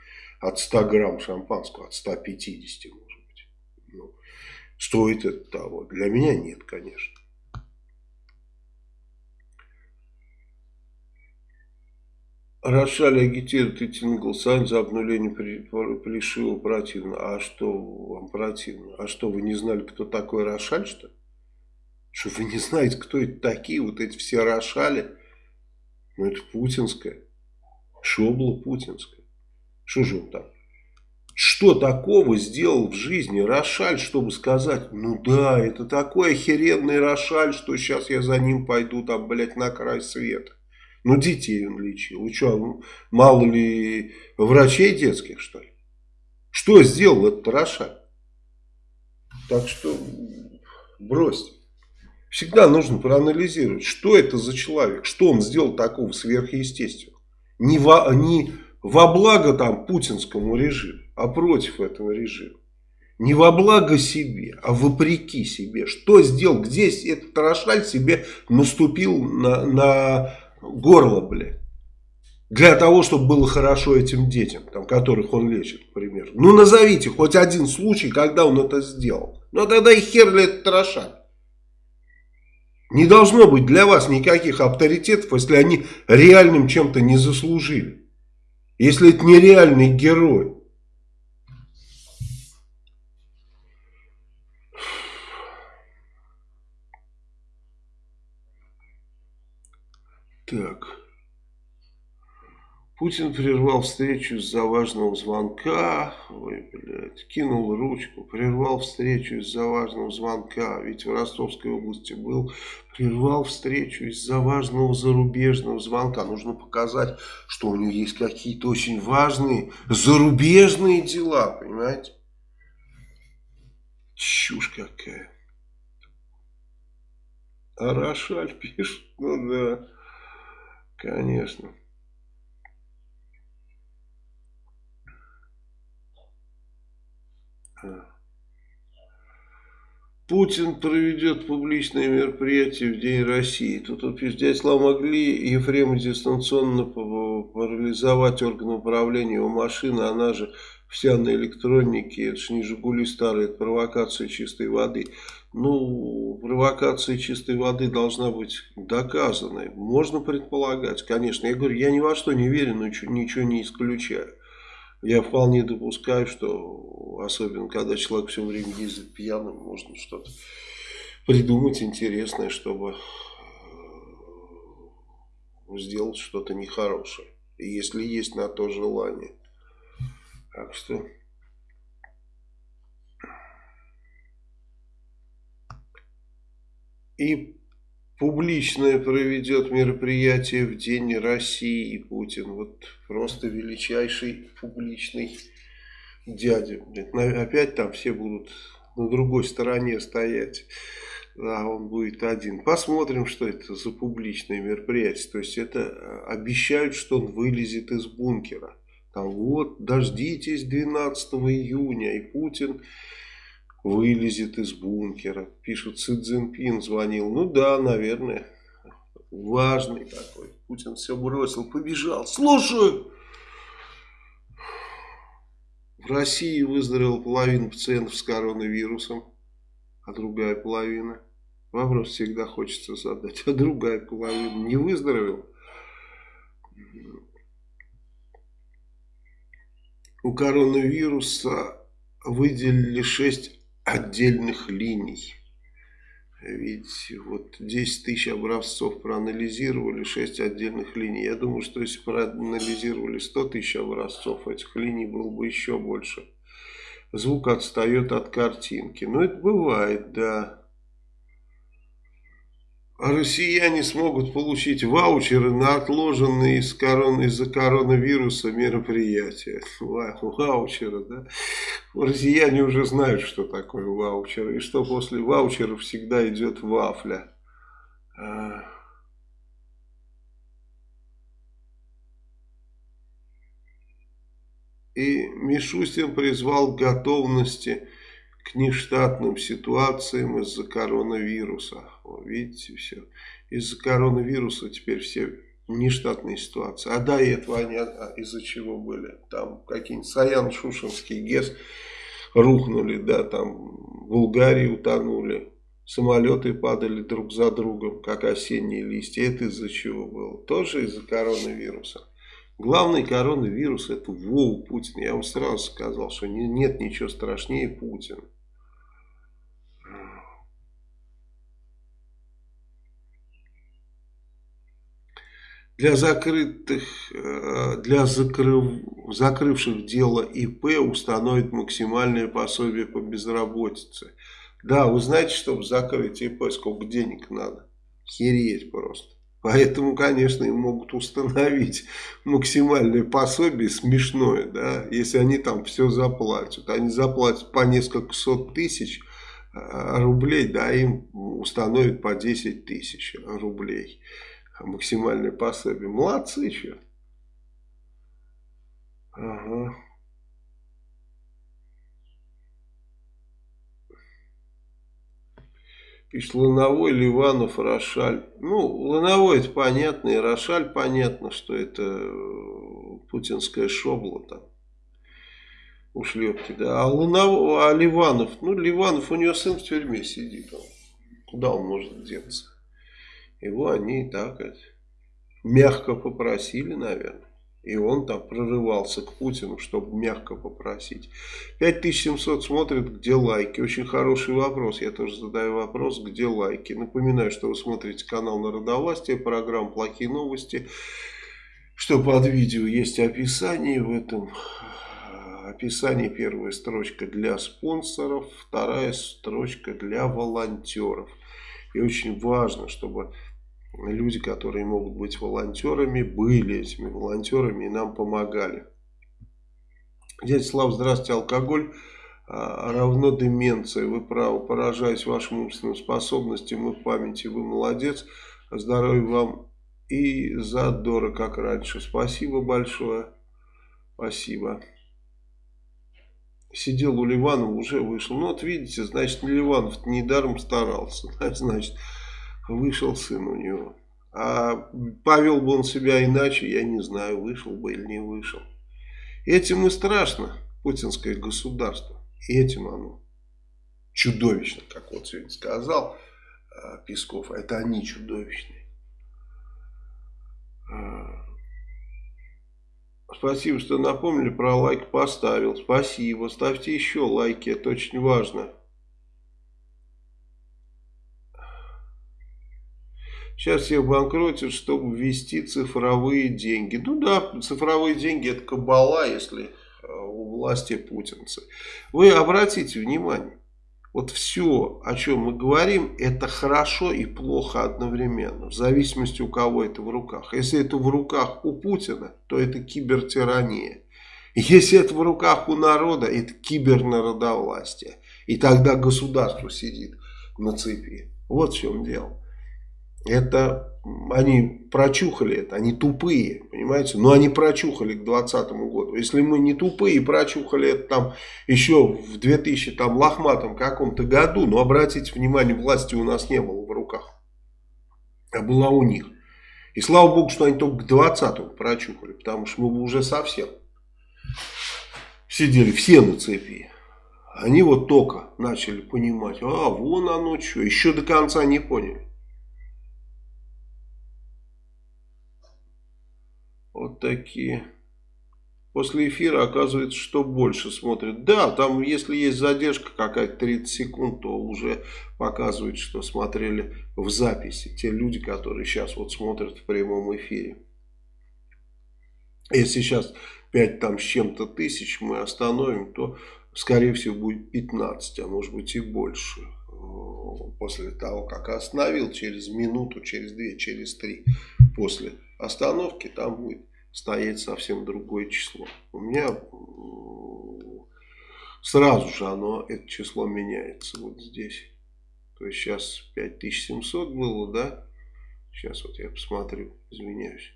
от 100 грамм шампанского, от 150, может быть. Ну, стоит это того. Для меня нет, конечно. Рошаль агитирует идти на голосование за обнуление Плешива противно. А что вам противно? А что, вы не знали, кто такой Рошаль, что Что вы не знаете, кто это такие, вот эти все Рошали? Ну, это путинская. Шобла путинская. Что же он там? Что такого сделал в жизни Рошаль, чтобы сказать, ну да, это такой охеренный Рошаль, что сейчас я за ним пойду там, блядь, на край света. Ну, детей он лечил. И что, мало ли врачей детских, что ли? Что сделал этот Рошаль? Так что бросьте. Всегда нужно проанализировать, что это за человек, что он сделал такого сверхъестественного. Не во, не во благо там путинскому режиму, а против этого режима. Не во благо себе, а вопреки себе. Что сделал, где этот Рошаль себе наступил на, на горло, блядь. Для того, чтобы было хорошо этим детям, там, которых он лечит, например. Ну, назовите хоть один случай, когда он это сделал. Ну, тогда и хер ли это трошат. Не должно быть для вас никаких авторитетов, если они реальным чем-то не заслужили. Если это нереальный герой. Так. Путин прервал встречу из-за важного звонка. Ой, блядь. Кинул ручку. Прервал встречу из-за важного звонка. Ведь в Ростовской области был. Прервал встречу из-за важного зарубежного звонка. Нужно показать, что у него есть какие-то очень важные зарубежные дела. Понимаете? Чушь какая. А Рошаль пишет. Ну да. Конечно. Путин проведет публичное мероприятие в День России. Тут вот пишет, дядя могли Ефрема дистанционно парализовать органы управления его машины, она же вся на электронике, это же не «Жигули» старые, это провокация чистой воды. Ну, провокация чистой воды должна быть доказанной. Можно предполагать, конечно. Я говорю, я ни во что не верю, но ничего не исключаю. Я вполне допускаю, что, особенно когда человек все время ездит пьяным, можно что-то придумать интересное, чтобы э, сделать что-то нехорошее. Если есть на то желание. Так что... И публичное проведет мероприятие в День России Путин. Вот просто величайший публичный дядя. Опять там все будут на другой стороне стоять. А он будет один. Посмотрим, что это за публичное мероприятие. То есть это э, обещают, что он вылезет из бункера. Там вот, дождитесь 12 июня, и Путин вылезет из бункера. Пишут, Си Цзиньпин звонил. Ну да, наверное. Важный такой. Путин все бросил, побежал. Слушаю. В России выздоровела половина пациентов с коронавирусом, а другая половина. Вопрос всегда хочется задать. А другая половина не выздоровела? У коронавируса выделили 6 отдельных линий. Ведь вот 10 тысяч образцов проанализировали, 6 отдельных линий. Я думаю, что если проанализировали 100 тысяч образцов, этих линий было бы еще больше. Звук отстает от картинки. Но это бывает, да. А россияне смогут получить ваучеры на отложенные из корон, из-за коронавируса мероприятия. Ваучеры, да? Россияне уже знают, что такое ваучеры. И что после ваучеров всегда идет вафля. А. И Мишустин призвал к готовности к нештатным ситуациям из-за коронавируса. Видите, все. Из-за коронавируса теперь все нештатные ситуации. А до этого они а, из-за чего были? Там какие-нибудь Саян-Шушинский ГЭС рухнули, да, там в Булгарии утонули. Самолеты падали друг за другом, как осенние листья. Это из-за чего было? Тоже из-за коронавируса. Главный коронавирус это Вова Путин. Я вам сразу сказал, что нет ничего страшнее Путина. Для закрытых, э, для закрыв, закрывших дело ИП установят максимальное пособие по безработице. Да, вы знаете, чтобы закрыть ИП, сколько денег надо? Хереть просто. Поэтому, конечно, им могут установить максимальное пособие смешное, да, если они там все заплатят. Они заплатят по несколько сот тысяч э, рублей, да, им установят по 10 тысяч рублей максимальное пособие. Молодцы еще. Ага. Пишет Лановой, Ливанов, Рошаль. Ну, Лановой это понятно, и Рошаль понятно, что это э, путинская шобла там. Ушлепки, да. А, Лунов, а Ливанов, ну, Ливанов, у него сын в тюрьме сидит. Куда он может деться? Его они так это, мягко попросили, наверное. И он там прорывался к Путину, чтобы мягко попросить. 5700 смотрят, где лайки. Очень хороший вопрос. Я тоже задаю вопрос, где лайки. Напоминаю, что вы смотрите канал Народовластия, программа «Плохие новости». Что под видео есть описание в этом описании первая строчка для спонсоров, вторая строчка для волонтеров. И очень важно, чтобы люди, которые могут быть волонтерами, были этими волонтерами и нам помогали. Дядя Слав, здравствуйте, алкоголь а, равно деменция. Вы правы, поражаюсь вашим умственным способностям и памяти. Вы молодец. Здоровья вам и задора, как раньше. Спасибо большое. Спасибо. Сидел у Ливанова, уже вышел. Ну вот видите, значит, Ливанов недаром старался. Значит, вышел сын у него. А повел бы он себя иначе, я не знаю, вышел бы или не вышел. Этим и страшно. путинское государство. Этим оно чудовищно, как вот сегодня сказал э, Песков, это они чудовищные. Э, спасибо, что напомнили про лайк, поставил. Спасибо, ставьте еще лайки, это очень важно. Сейчас всех банкротят, чтобы ввести цифровые деньги. Ну да, цифровые деньги это кабала, если э, у власти путинцы. Вы обратите внимание, вот все, о чем мы говорим, это хорошо и плохо одновременно, в зависимости у кого это в руках. Если это в руках у Путина, то это кибертирания. Если это в руках у народа, это кибернародовластие. И тогда государство сидит на цепи. Вот в чем дело. Это они прочухали это, они тупые, понимаете? Но они прочухали к 2020 году. Если мы не тупые, прочухали это там еще в 2000 там лохматом каком-то году, но обратите внимание, власти у нас не было в руках, а была у них. И слава богу, что они только к 20 прочухали, потому что мы бы уже совсем сидели все на цепи. Они вот только начали понимать, а вон оно что, еще до конца не поняли. Такие. После эфира оказывается, что больше смотрят. Да, там если есть задержка какая-то 30 секунд, то уже показывает, что смотрели в записи. Те люди, которые сейчас вот смотрят в прямом эфире. Если сейчас 5 там с чем-то тысяч мы остановим, то скорее всего будет 15, а может быть и больше. После того, как остановил, через минуту, через 2, через 3 после остановки там будет стоять совсем другое число. У меня сразу же оно, это число меняется вот здесь. То есть сейчас 5700 было, да? Сейчас вот я посмотрю, извиняюсь.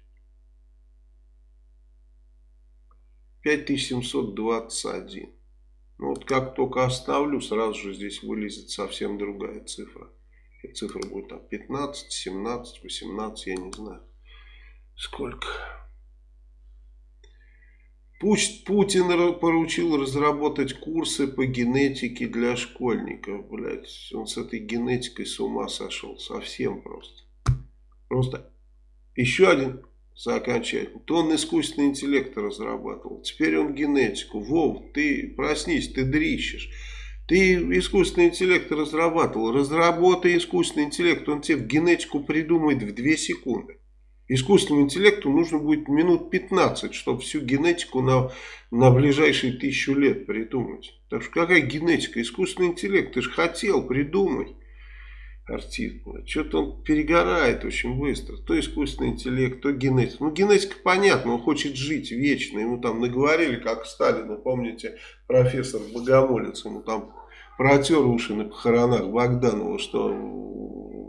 5721. Ну вот как только оставлю, сразу же здесь вылезет совсем другая цифра. Эта цифра будет там 15, 17, 18, я не знаю. Сколько? Пусть Путин поручил разработать курсы по генетике для школьников. Блядь, он с этой генетикой с ума сошел. Совсем просто. Просто еще один за окончательный. То он искусственный интеллект разрабатывал. Теперь он генетику. Вов, ты проснись, ты дрищешь. Ты искусственный интеллект разрабатывал. Разработай искусственный интеллект. Он тебе генетику придумает в 2 секунды. Искусственному интеллекту нужно будет минут 15, чтобы всю генетику на, на ближайшие тысячу лет придумать. Так что какая генетика? Искусственный интеллект, ты же хотел, придумай. Артист. Что-то он перегорает очень быстро. То искусственный интеллект, то генетика. Ну, генетика понятно, он хочет жить вечно. Ему там наговорили, как Сталина, помните, профессор Богомолец, ему там протер уши на похоронах Богданова, что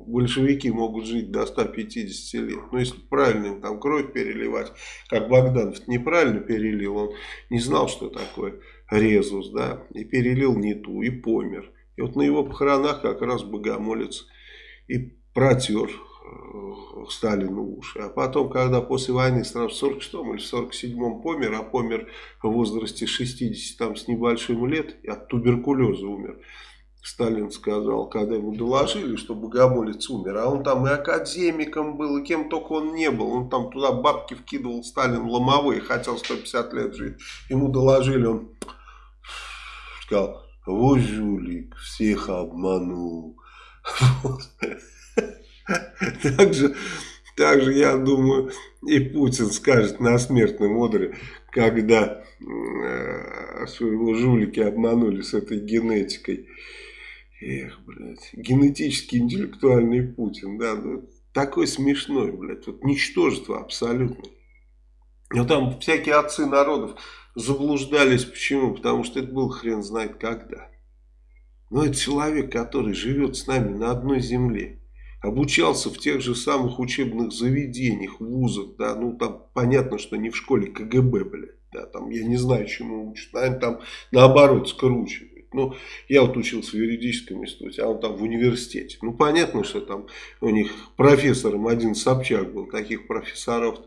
большевики могут жить до 150 лет. Но если правильно им там кровь переливать, как Богданов неправильно перелил, он не знал, что такое резус, да, и перелил не ту, и помер. И вот на его похоронах как раз богомолец и протер Сталину уши. А потом, когда после войны сразу в 46 или 47 помер, а помер в возрасте 60 там, с небольшим лет, и от туберкулеза умер, Сталин сказал, когда ему доложили, что Богомолец умер, а он там и академиком был, и кем только он не был, он там туда бабки вкидывал, Сталин ломовые, хотел 150 лет жить, ему доложили, он сказал, вот жулик, всех обманул. Также, также, я думаю, и Путин скажет на смертном одре, когда э, своего жулики обманули с этой генетикой. Эх, блядь, генетически интеллектуальный Путин, да, ну, такой смешной, блядь, вот ничтожество абсолютно. Но там всякие отцы народов заблуждались, почему? Потому что это был хрен знает когда. Но это человек, который живет с нами на одной земле, обучался в тех же самых учебных заведениях, вузах, да, ну там понятно, что не в школе КГБ, блядь, да, там я не знаю, чему учат, наверное, там наоборот скручивают. Ну, я вот учился в юридическом институте, а он там в университете. Ну, понятно, что там у них профессором один Собчак был. Таких профессоров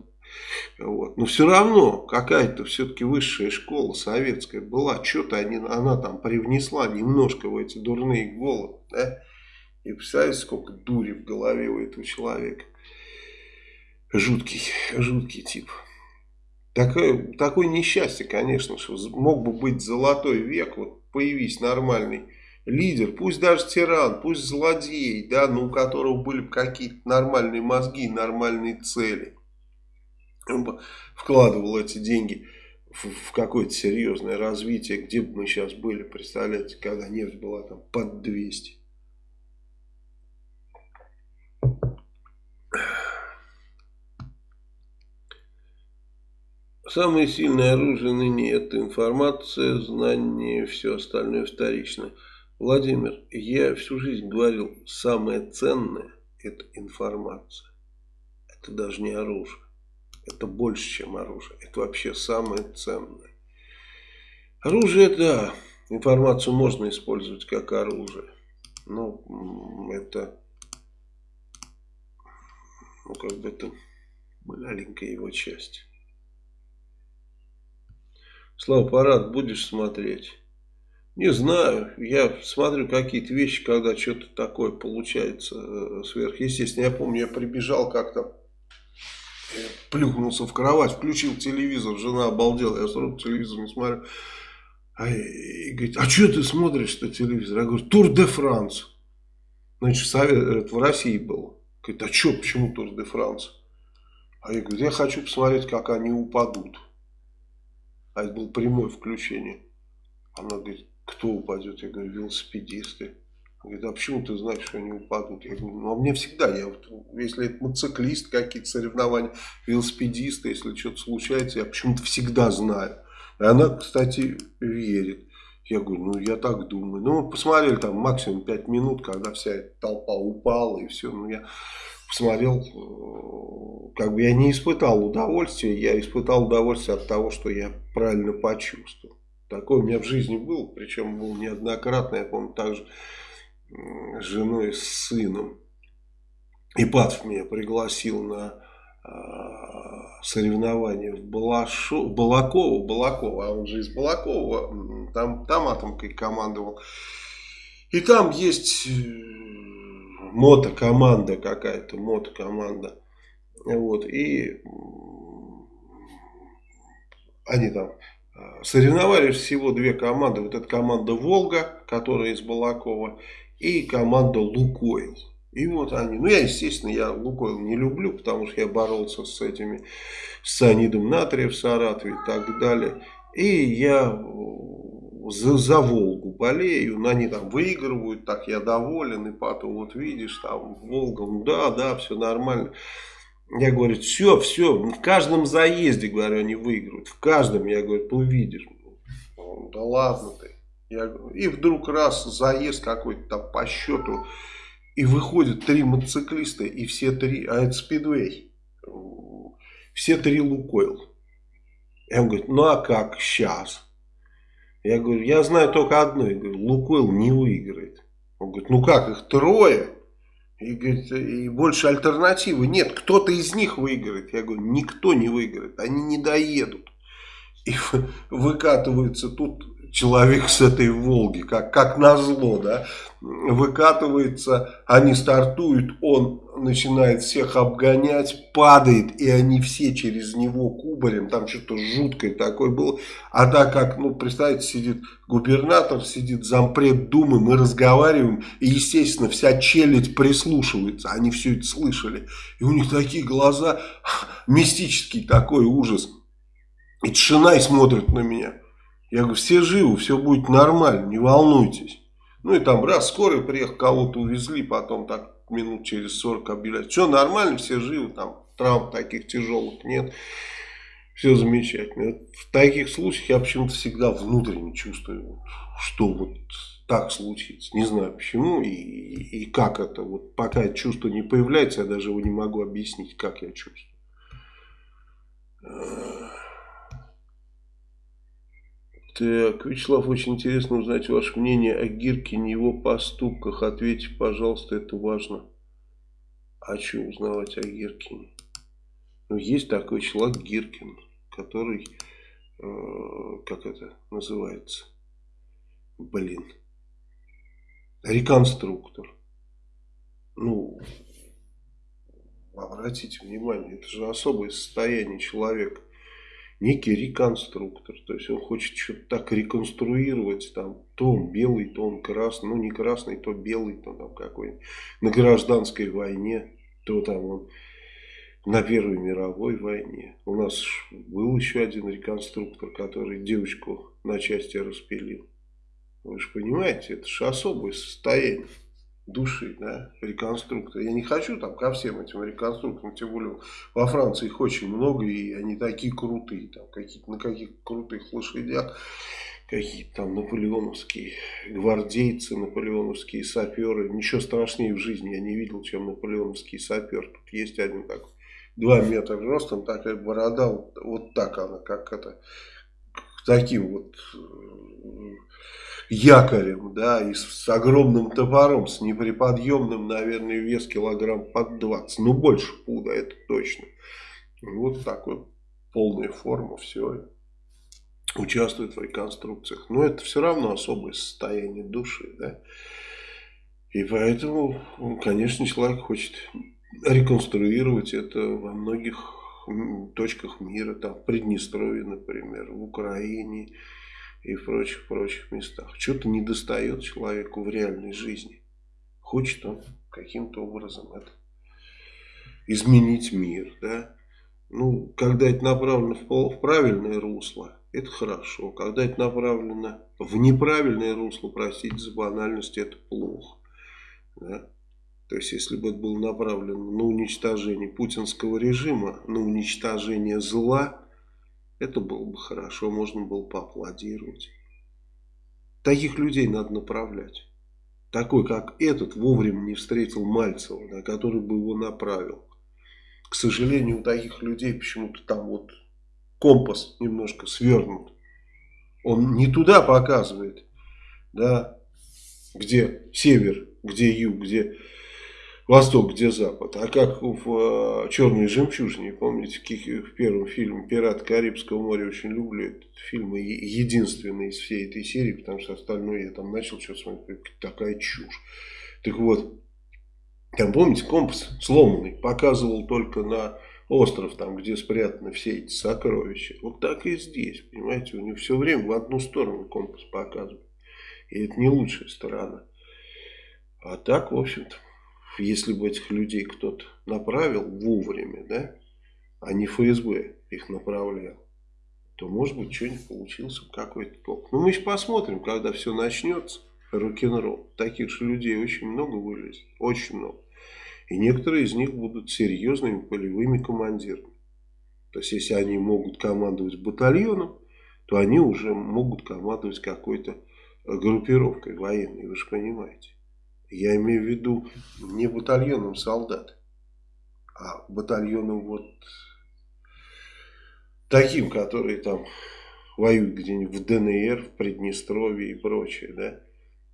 Вот. Но все равно какая-то все-таки высшая школа советская была. Что-то она там привнесла немножко в эти дурные головы. Да? И представляете, сколько дури в голове у этого человека. Жуткий, жуткий тип. Такое, такое несчастье, конечно, что мог бы быть золотой век, вот появись нормальный лидер, пусть даже тиран, пусть злодей, да, но у которого были бы какие-то нормальные мозги, нормальные цели. Он бы вкладывал эти деньги в, в какое-то серьезное развитие, где бы мы сейчас были, представляете, когда нефть была там под 200. Самое сильное оружие ныне это информация, знание, все остальное вторичное. Владимир, я всю жизнь говорил, самое ценное это информация. Это даже не оружие. Это больше, чем оружие. Это вообще самое ценное. Оружие, да, информацию можно использовать как оружие. Но это, ну как бы это маленькая его часть. Слава, парад будешь смотреть? Не знаю. Я смотрю какие-то вещи, когда что-то такое получается э, сверхъестественно. Я помню, я прибежал как-то, плюхнулся в кровать, включил телевизор, жена обалдела, я сразу телевизор не смотрю. А, и говорит, а что ты смотришь-то телевизор? Я говорю, Тур де Франс. Значит, совет, это в России было. Говорит, а что, почему Тур де Франс? А я говорю, я хочу посмотреть, как они упадут. А это было прямое включение. Она говорит, кто упадет? Я говорю, велосипедисты. Она говорит, а почему ты знаешь, что они упадут? Я говорю, ну а мне всегда, я вот, если это мотоциклист, какие-то соревнования, велосипедисты, если что-то случается, я почему-то всегда знаю. И она, кстати, верит. Я говорю, ну я так думаю. Ну посмотрели там максимум 5 минут, когда вся эта толпа упала и все. Ну я посмотрел, э, как бы я не испытал удовольствия, я испытал удовольствие от того, что я правильно почувствовал. Такое у меня в жизни было, причем было неоднократно, я помню, также с женой и с сыном. Ипатов меня пригласил на соревнования в Балашо, Балаково, Балаково, а он же из Балакова, там, там атомкой командовал. И там есть э, мотокоманда какая-то, мотокоманда. Вот, и они там а, соревновались всего две команды. Вот эта команда «Волга», которая из Балакова, и команда «Лукойл». И вот они, ну я, естественно, я Лукойл не люблю, потому что я боролся с этими, с цианидом натрия в Саратове и так далее. И я за, за Волгу болею, но они там выигрывают, так я доволен, и потом вот видишь, там Волга, ну да, да, все нормально. Я говорю, все, все, в каждом заезде, говорю, они выигрывают, в каждом, я говорю, ты увидишь. Да ладно ты. Я, и вдруг раз заезд какой-то там по счету, и выходят три мотоциклиста, и все три, а это спидвей, все три Лукойл. Я говорю, ну а как сейчас? Я говорю, я знаю только одно. Я говорю, Лукойл не выиграет. Он говорит, ну как, их трое? И, говорит, и больше альтернативы нет. Кто-то из них выиграет. Я говорю, никто не выиграет. Они не доедут. И выкатываются тут человек с этой Волги, как, как назло, да, выкатывается, они стартуют, он начинает всех обгонять, падает, и они все через него кубарем, там что-то жуткое такое было, а так как, ну, представьте, сидит губернатор, сидит зампред Думы, мы разговариваем, и, естественно, вся челядь прислушивается, они все это слышали, и у них такие глаза, мистический такой ужас, и тишина и смотрит на меня. Я говорю, все живы, все будет нормально, не волнуйтесь. Ну и там раз скорый приехал, кого-то увезли, потом так минут через 40 объявляют. Все нормально, все живы, там травм таких тяжелых нет. Все замечательно. В таких случаях я почему-то всегда внутренне чувствую, что вот так случится. Не знаю почему и, и как это. Вот пока чувство не появляется, я даже его не могу объяснить, как я чувствую. Так, Вячеслав, очень интересно узнать ваше мнение о Гиркине, его поступках. Ответьте, пожалуйста, это важно. А что узнавать о Гиркине? Но есть такой человек Гиркин, который, э, как это называется, блин, реконструктор. Ну, обратите внимание, это же особое состояние человека. Некий реконструктор, то есть он хочет что-то так реконструировать, там, то он белый, то он красный, ну не красный, то белый, то там какой-нибудь, на гражданской войне, то там он на Первой мировой войне. У нас был еще один реконструктор, который девочку на части распилил. Вы же понимаете, это же особое состояние души, да, реконструктора. Я не хочу там ко всем этим реконструкторам, тем более во Франции их очень много, и они такие крутые, там, какие-то на каких крутых лошадях, какие-то там наполеоновские гвардейцы, наполеоновские саперы. Ничего страшнее в жизни я не видел, чем наполеоновский сапер. Тут есть один такой, два метра ростом, такая борода, вот, вот так она, как это, таким вот якорем, да, и с, с огромным топором, с неприподъемным, наверное, вес килограмм под 20, ну больше пуда, это точно. Вот такой полная форма, все, участвует в реконструкциях. Но это все равно особое состояние души, да. И поэтому, конечно, человек хочет реконструировать это во многих точках мира, там, в Приднестровье, например, в Украине, и в прочих-прочих местах. Что-то не достает человеку в реальной жизни. Хочет он каким-то образом это изменить мир, да. Ну, когда это направлено в, правильное русло, это хорошо. Когда это направлено в неправильное русло, простите за банальность, это плохо. Да? То есть, если бы это было направлено на уничтожение путинского режима, на уничтожение зла, это было бы хорошо, можно было поаплодировать. Таких людей надо направлять. Такой, как этот, вовремя не встретил Мальцева, да, который бы его направил. К сожалению, у таких людей почему-то там вот компас немножко свернут. Он не туда показывает, да, где север, где юг, где Восток, где Запад. А как в э, «Черной жемчужине», помните, в первом фильме «Пират Карибского моря», очень люблю этот фильм, единственный из всей этой серии, потому что остальное я там начал что-то смотреть, такая чушь. Так вот, там, помните, компас сломанный, показывал только на остров, там, где спрятаны все эти сокровища. Вот так и здесь, понимаете, у него все время в одну сторону компас показывает. И это не лучшая сторона. А так, в общем-то, если бы этих людей кто-то направил вовремя, да, а не ФСБ их направлял, то, может быть, что-нибудь получился какой-то толк. Но мы еще посмотрим, когда все начнется, рок-н-ролл. Таких же людей очень много вылезет, очень много. И некоторые из них будут серьезными полевыми командирами. То есть, если они могут командовать батальоном, то они уже могут командовать какой-то группировкой военной, вы же понимаете. Я имею в виду не батальоном солдат, а батальоном вот таким, которые там воюют где-нибудь в ДНР, в Приднестровье и прочее, да.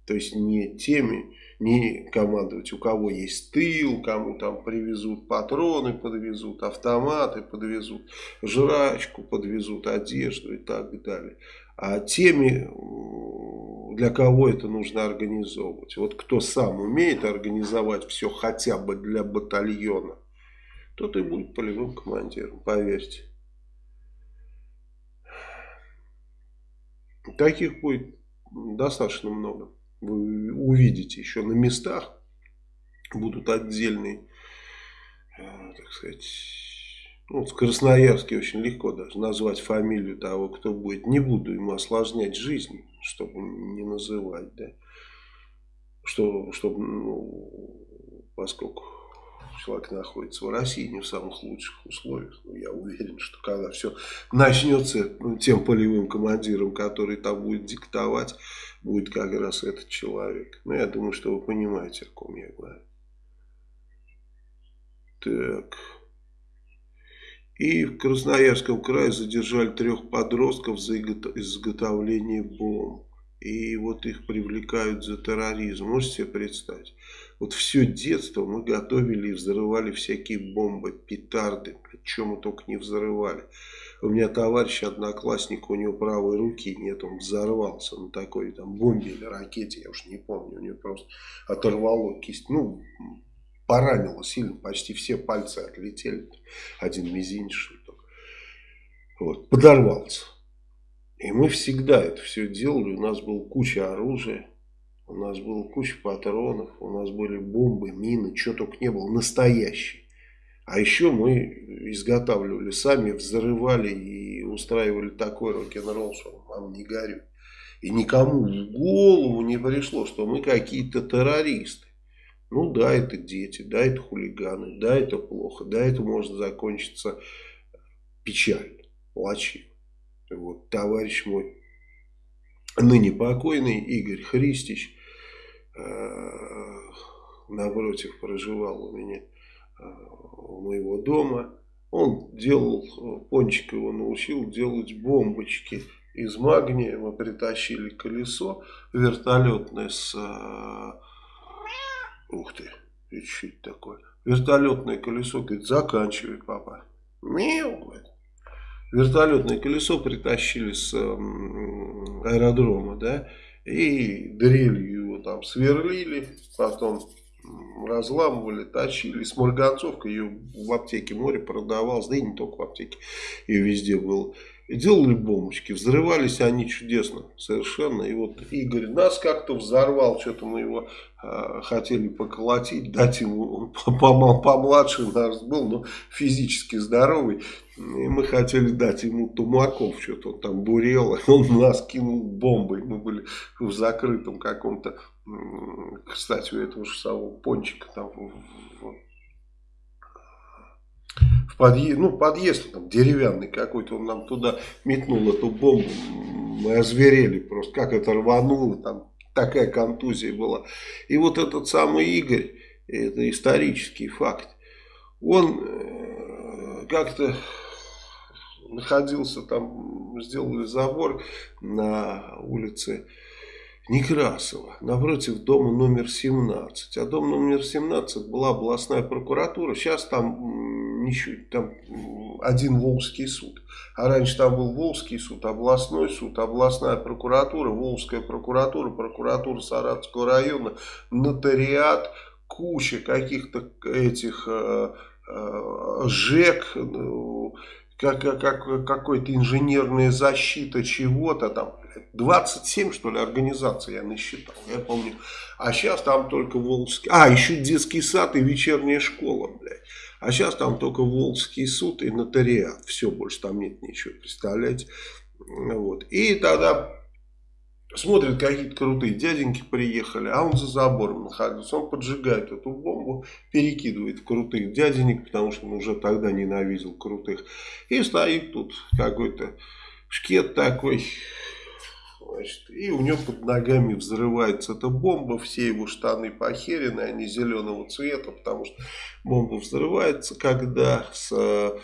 То есть не теми, не командовать, у кого есть тыл, кому там привезут патроны, подвезут автоматы, подвезут жрачку, подвезут одежду и так далее. А теми, для кого это нужно организовывать. Вот кто сам умеет организовать все хотя бы для батальона, тот и будет полевым командиром, поверьте. Таких будет достаточно много. Вы увидите еще на местах будут отдельные, э, так сказать, ну, в Красноярске очень легко даже назвать фамилию того, кто будет. Не буду ему осложнять жизнь, чтобы не называть, да. Что, чтобы, ну, поскольку человек находится в России не в самых лучших условиях, но я уверен, что когда все начнется, ну, тем полевым командиром, который там будет диктовать, будет как раз этот человек. Ну, я думаю, что вы понимаете, о ком я говорю. Так... И в Красноярском крае задержали трех подростков за изготовление бомб. И вот их привлекают за терроризм. Можете себе представить? Вот все детство мы готовили и взрывали всякие бомбы, петарды. Чем мы только не взрывали. У меня товарищ, одноклассник, у него правой руки нет, он взорвался на такой там бомбе или ракете, я уж не помню. У него просто оторвало кисть. Ну, поранило сильно, почти все пальцы отлетели. Один мизинчик только. Вот, подорвался. И мы всегда это все делали. У нас была куча оружия. У нас было куча патронов. У нас были бомбы, мины. Что только не было. Настоящие. А еще мы изготавливали сами, взрывали и устраивали такой рок-н-ролл, что вам не горю. И никому в голову не пришло, что мы какие-то террористы. Ну да, это дети, да, это хулиганы, да, это плохо, да, это может закончиться печально, плачевно. Вот товарищ мой, ныне покойный Игорь Христич, э, напротив проживал у меня э, у моего дома. Он делал, Пончик его научил делать бомбочки из магния. Мы притащили колесо вертолетное с... Э, ух ты, это что такое? Вертолетное колесо, говорит, заканчивай, папа. Мяу, говорит. Вертолетное колесо притащили с аэродрома, да, и дрелью его там сверлили, потом разламывали, точили. С марганцовкой ее в аптеке море продавалось, да и не только в аптеке, ее везде было. Делали бомбочки, взрывались они чудесно совершенно. И вот Игорь нас как-то взорвал, что-то мы его э, хотели поколотить, дать ему, он помладше нас был, но физически здоровый. И мы хотели дать ему тумаков, что-то он там бурел, он нас кинул бомбой. Мы были в закрытом каком-то кстати, у этого же самого пончика там в, подъезд, ну, подъезд там деревянный какой-то, он нам туда метнул эту бомбу, мы озверели просто, как это рвануло, там такая контузия была. И вот этот самый Игорь, это исторический факт, он э, как-то находился там, сделали забор на улице Некрасова, напротив дома номер 17. А дом номер 17 была областная прокуратура. Сейчас там, ничего, там один Волжский суд. А раньше там был Волжский суд, областной суд, областная прокуратура, Волжская прокуратура, прокуратура Саратовского района, нотариат, куча каких-то этих э, э, ЖЭК, ну, как, как, какой-то инженерная защита чего-то там. 27, что ли, организаций я насчитал, я помню. А сейчас там только Волжский... А, еще детский сад и вечерняя школа, блядь. А сейчас там только Волжский суд и нотариат. Все, больше там нет ничего, представляете? Вот. И тогда смотрят, какие-то крутые дяденьки приехали, а он за забором находится. Он поджигает эту бомбу, перекидывает в крутых дяденек, потому что он уже тогда ненавидел крутых. И стоит тут какой-то шкет такой, Значит, и у него под ногами взрывается эта бомба, все его штаны похерены, они зеленого цвета, потому что бомба взрывается, когда с э,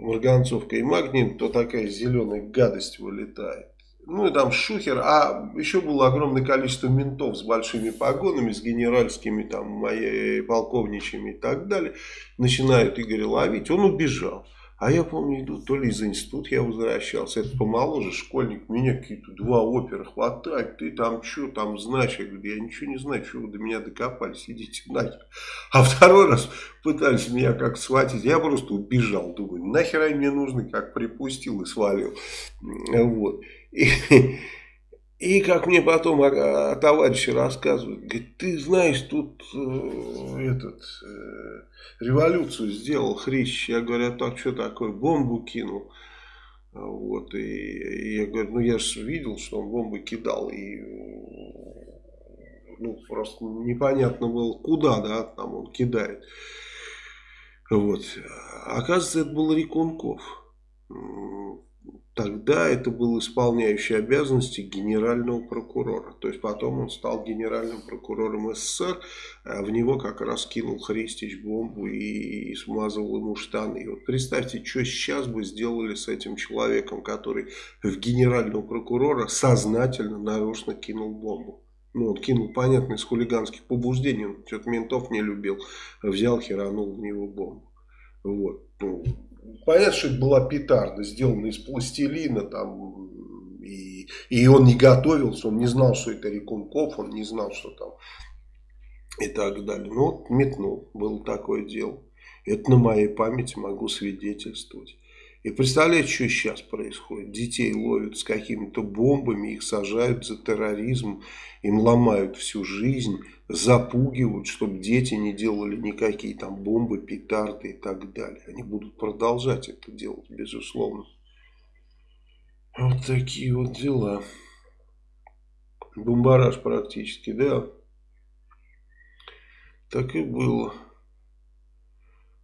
марганцовкой и магнием, то такая зеленая гадость вылетает. Ну и там шухер, а еще было огромное количество ментов с большими погонами, с генеральскими, там, моей полковничьими и так далее. Начинают Игоря ловить, он убежал. А я помню, иду, то ли из института я возвращался, это помоложе школьник, меня какие-то два опера хватают, ты там что там знаешь? Я говорю, я ничего не знаю, что вы до меня докопались, идите нахер. А второй раз пытались меня как схватить, я просто убежал, думаю, нахер они мне нужны, как припустил и свалил. Вот. И, и как мне потом а, а, товарищи рассказывают, говорит, ты знаешь, тут э, этот, э, революцию сделал Хрищ. Я говорю, а так что такое, бомбу кинул. Вот, и, и я говорю, ну я же видел, что он бомбы кидал, и ну, просто непонятно было, куда, да, там он кидает. Вот. Оказывается, это был Рекунков. Тогда это был исполняющий обязанности генерального прокурора. То есть потом он стал генеральным прокурором СССР, а в него как раз кинул Христич бомбу и смазывал ему штаны. И вот представьте, что сейчас бы сделали с этим человеком, который в генерального прокурора сознательно, нарочно кинул бомбу. Ну, он кинул, понятно, из хулиганских побуждений, он что-то ментов не любил, взял, херанул в него бомбу. Вот. Ну, понятно, что это была петарда, сделана из пластилина, там, и, и он не готовился, он не знал, что это Рекунков, он не знал, что там, и так далее. Ну, вот метнул, было такое дело. Это на моей памяти могу свидетельствовать. И представляете, что сейчас происходит? Детей ловят с какими-то бомбами, их сажают за терроризм, им ломают всю жизнь, запугивают, чтобы дети не делали никакие там бомбы, петарды и так далее. Они будут продолжать это делать, безусловно. Вот такие вот дела. Бомбараж практически, да. Так и было.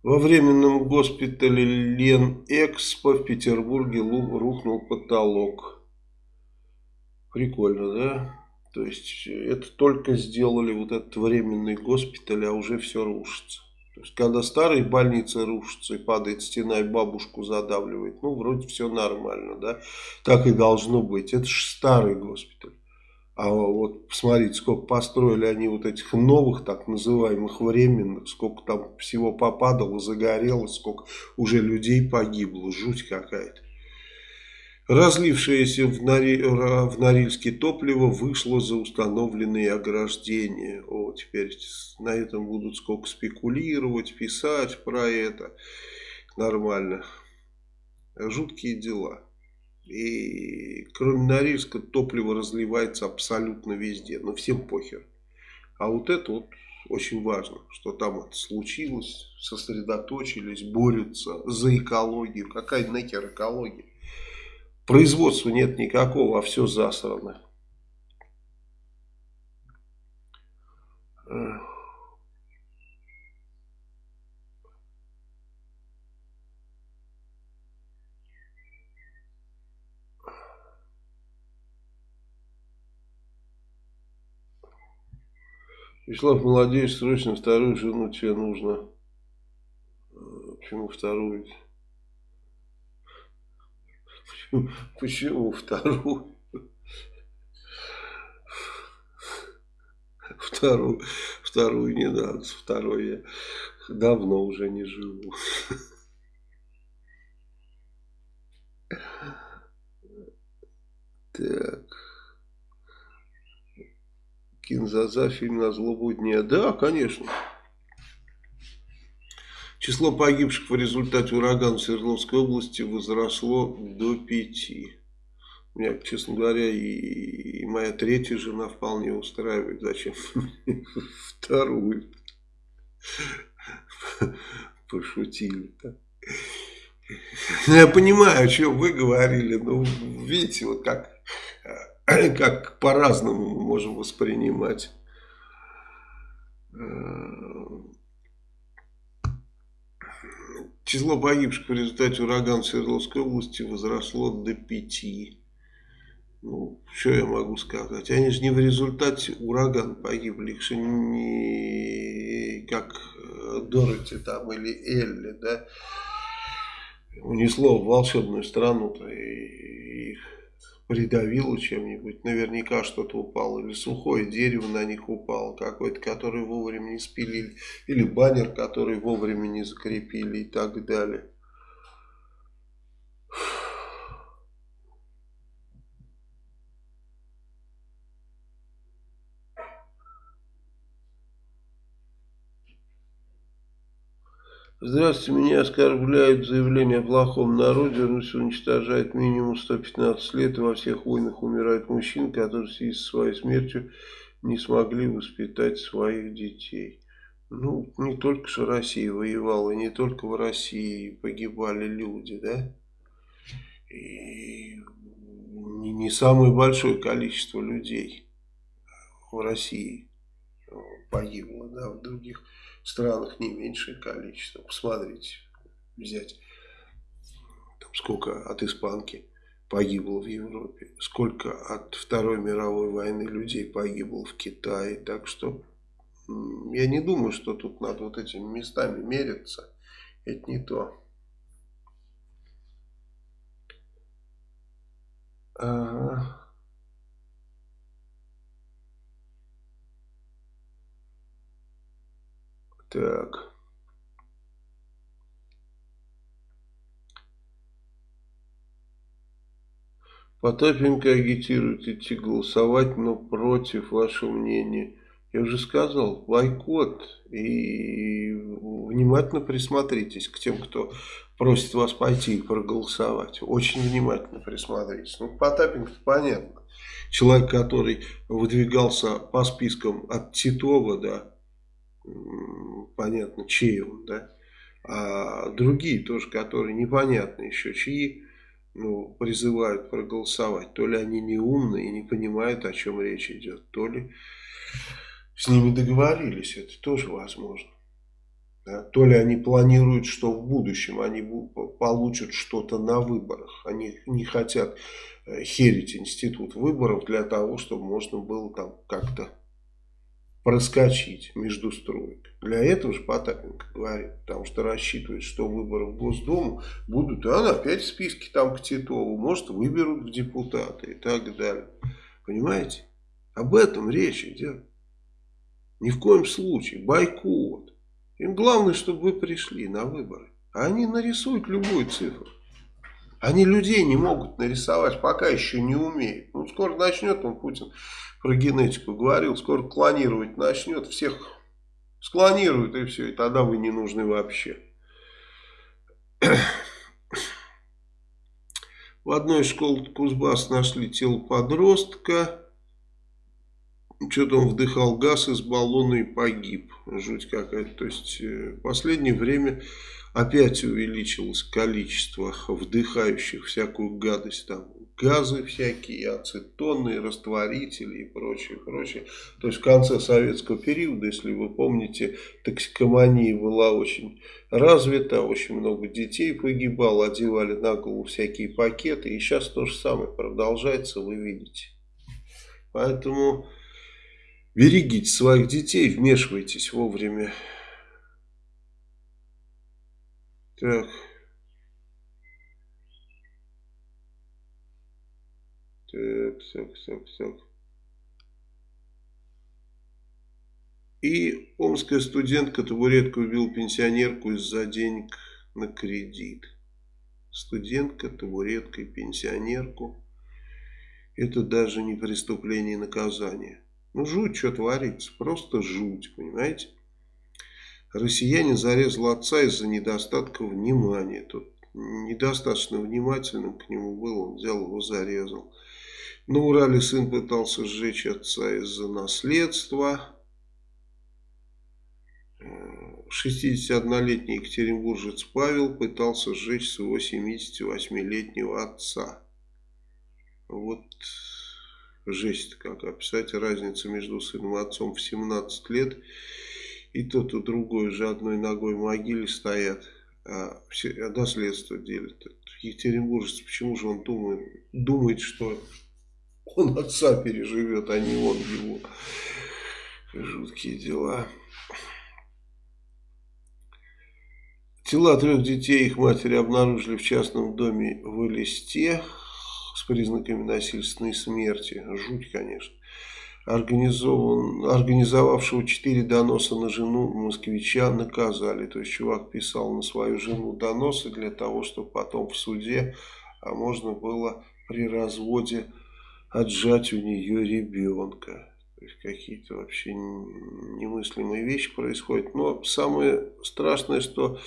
Во временном госпитале Ленэкспо в Петербурге рухнул потолок. Прикольно, да? То есть это только сделали вот этот временный госпиталь, а уже все рушится. То есть когда старые больницы рушатся и падает стена и бабушку задавливает, ну вроде все нормально, да? Так и должно быть. Это же старый госпиталь. А вот посмотрите, сколько построили они вот этих новых, так называемых временных, сколько там всего попадало, загорелось, сколько уже людей погибло, жуть какая-то. Разлившееся в, Нори... в Норильске топливо вышло за установленные ограждения. О, теперь на этом будут сколько спекулировать, писать про это. Нормально. Жуткие дела. И кроме Норильска топливо разливается абсолютно везде. Но всем похер. А вот это вот очень важно, что там это случилось, сосредоточились, борются за экологию. Какая нахер экология? Производства нет никакого, а все засрано. Вячеслав, молодец, срочно вторую жену тебе нужно. Почему вторую? Почему, вторую? Вторую, вторую не надо, второй я давно уже не живу. Так. Кинзаза, фильм на злобу дня. Да, конечно. Число погибших в результате урагана в Свердловской области возросло до пяти. Меня, честно говоря, и, и моя третья жена вполне устраивает. Зачем вторую? Пошутили. -то. Я понимаю, о чем вы говорили, но видите, вот как как по-разному мы можем воспринимать э, Число погибших в результате урагана в Свердловской области возросло до пяти. Ну, что я могу сказать? Они же не в результате урагана погибли, их же не как э, Дороти там или Элли, да, унесло в волшебную страну-то их придавило чем-нибудь. Наверняка что-то упало. Или сухое дерево на них упало. Какое-то, которое вовремя не спилили. Или баннер, который вовремя не закрепили и так далее. Здравствуйте, меня оскорбляют заявление о плохом народе. Русь уничтожает минимум 115 лет, и во всех войнах умирают мужчины, которые в связи со своей смертью не смогли воспитать своих детей. Ну, не только что Россия воевала, не только в России погибали люди, да? И не, не самое большое количество людей в России погибло, да, в других странах не меньшее количество. Посмотрите, взять там сколько от испанки погибло в Европе, сколько от Второй мировой войны людей погибло в Китае. Так что я не думаю, что тут надо вот этими местами мериться. Это не то. Ага. Так. Потапенко агитирует идти голосовать, но против вашего мнения. Я уже сказал, бойкот. И внимательно присмотритесь к тем, кто просит вас пойти и проголосовать. Очень внимательно присмотритесь. Ну, Потапенко понятно. Человек, который выдвигался по спискам от Титова, да, понятно, чей он, да. А другие тоже, которые непонятно еще чьи, ну, призывают проголосовать. То ли они не умные и не понимают, о чем речь идет, то ли с ними договорились, это тоже возможно. Да? То ли они планируют, что в будущем они получат что-то на выборах. Они не хотят э, херить институт выборов для того, чтобы можно было там как-то проскочить между строек. Для этого же Потапенко говорит, потому что рассчитывает, что выборы в Госдуму будут, а она опять в списке там к Титову, может выберут в депутаты и так далее. Понимаете? Об этом речь идет. Ни в коем случае. Бойкот. Им главное, чтобы вы пришли на выборы. А они нарисуют любую цифру. Они людей не могут нарисовать, пока еще не умеют. Ну, скоро начнет он, Путин, про генетику говорил, скоро клонировать начнет, всех склонирует и все, и тогда вы не нужны вообще. В одной из школ Кузбасс нашли тело подростка. Что-то он вдыхал газ из баллона и погиб. Жуть какая-то. То есть, э, в последнее время опять увеличилось количество вдыхающих всякую гадость там газы всякие, ацетоны, растворители и прочее, прочее. То есть в конце советского периода, если вы помните, токсикомания была очень развита, очень много детей погибало, одевали на голову всякие пакеты, и сейчас то же самое продолжается, вы видите. Поэтому берегите своих детей, вмешивайтесь вовремя. Так... Так, так, так, так. И омская студентка табуретку убила пенсионерку из-за денег на кредит. Студентка, табуретка и пенсионерку. Это даже не преступление и наказание. Ну, жуть, что творится. Просто жуть, понимаете? Россиянин зарезал отца из-за недостатка внимания. Тут недостаточно внимательным к нему был, он взял его, зарезал. На Урале сын пытался сжечь отца из-за наследства. 61-летний екатеринбуржец Павел пытался сжечь своего 78-летнего отца. Вот жесть как описать. Разница между сыном и отцом в 17 лет. И тот, и другой уже одной ногой в могиле стоят. А а наследство делят. Екатеринбуржец, почему же он думает, думает что он отца переживет, а не он его. Жуткие дела. Тела трех детей их матери обнаружили в частном доме в Элисте с признаками насильственной смерти. Жуть, конечно. Организован, организовавшего четыре доноса на жену москвича наказали. То есть чувак писал на свою жену доносы для того, чтобы потом в суде а можно было при разводе отжать у нее ребенка. Какие-то вообще немыслимые вещи происходят. Но самое страшное, что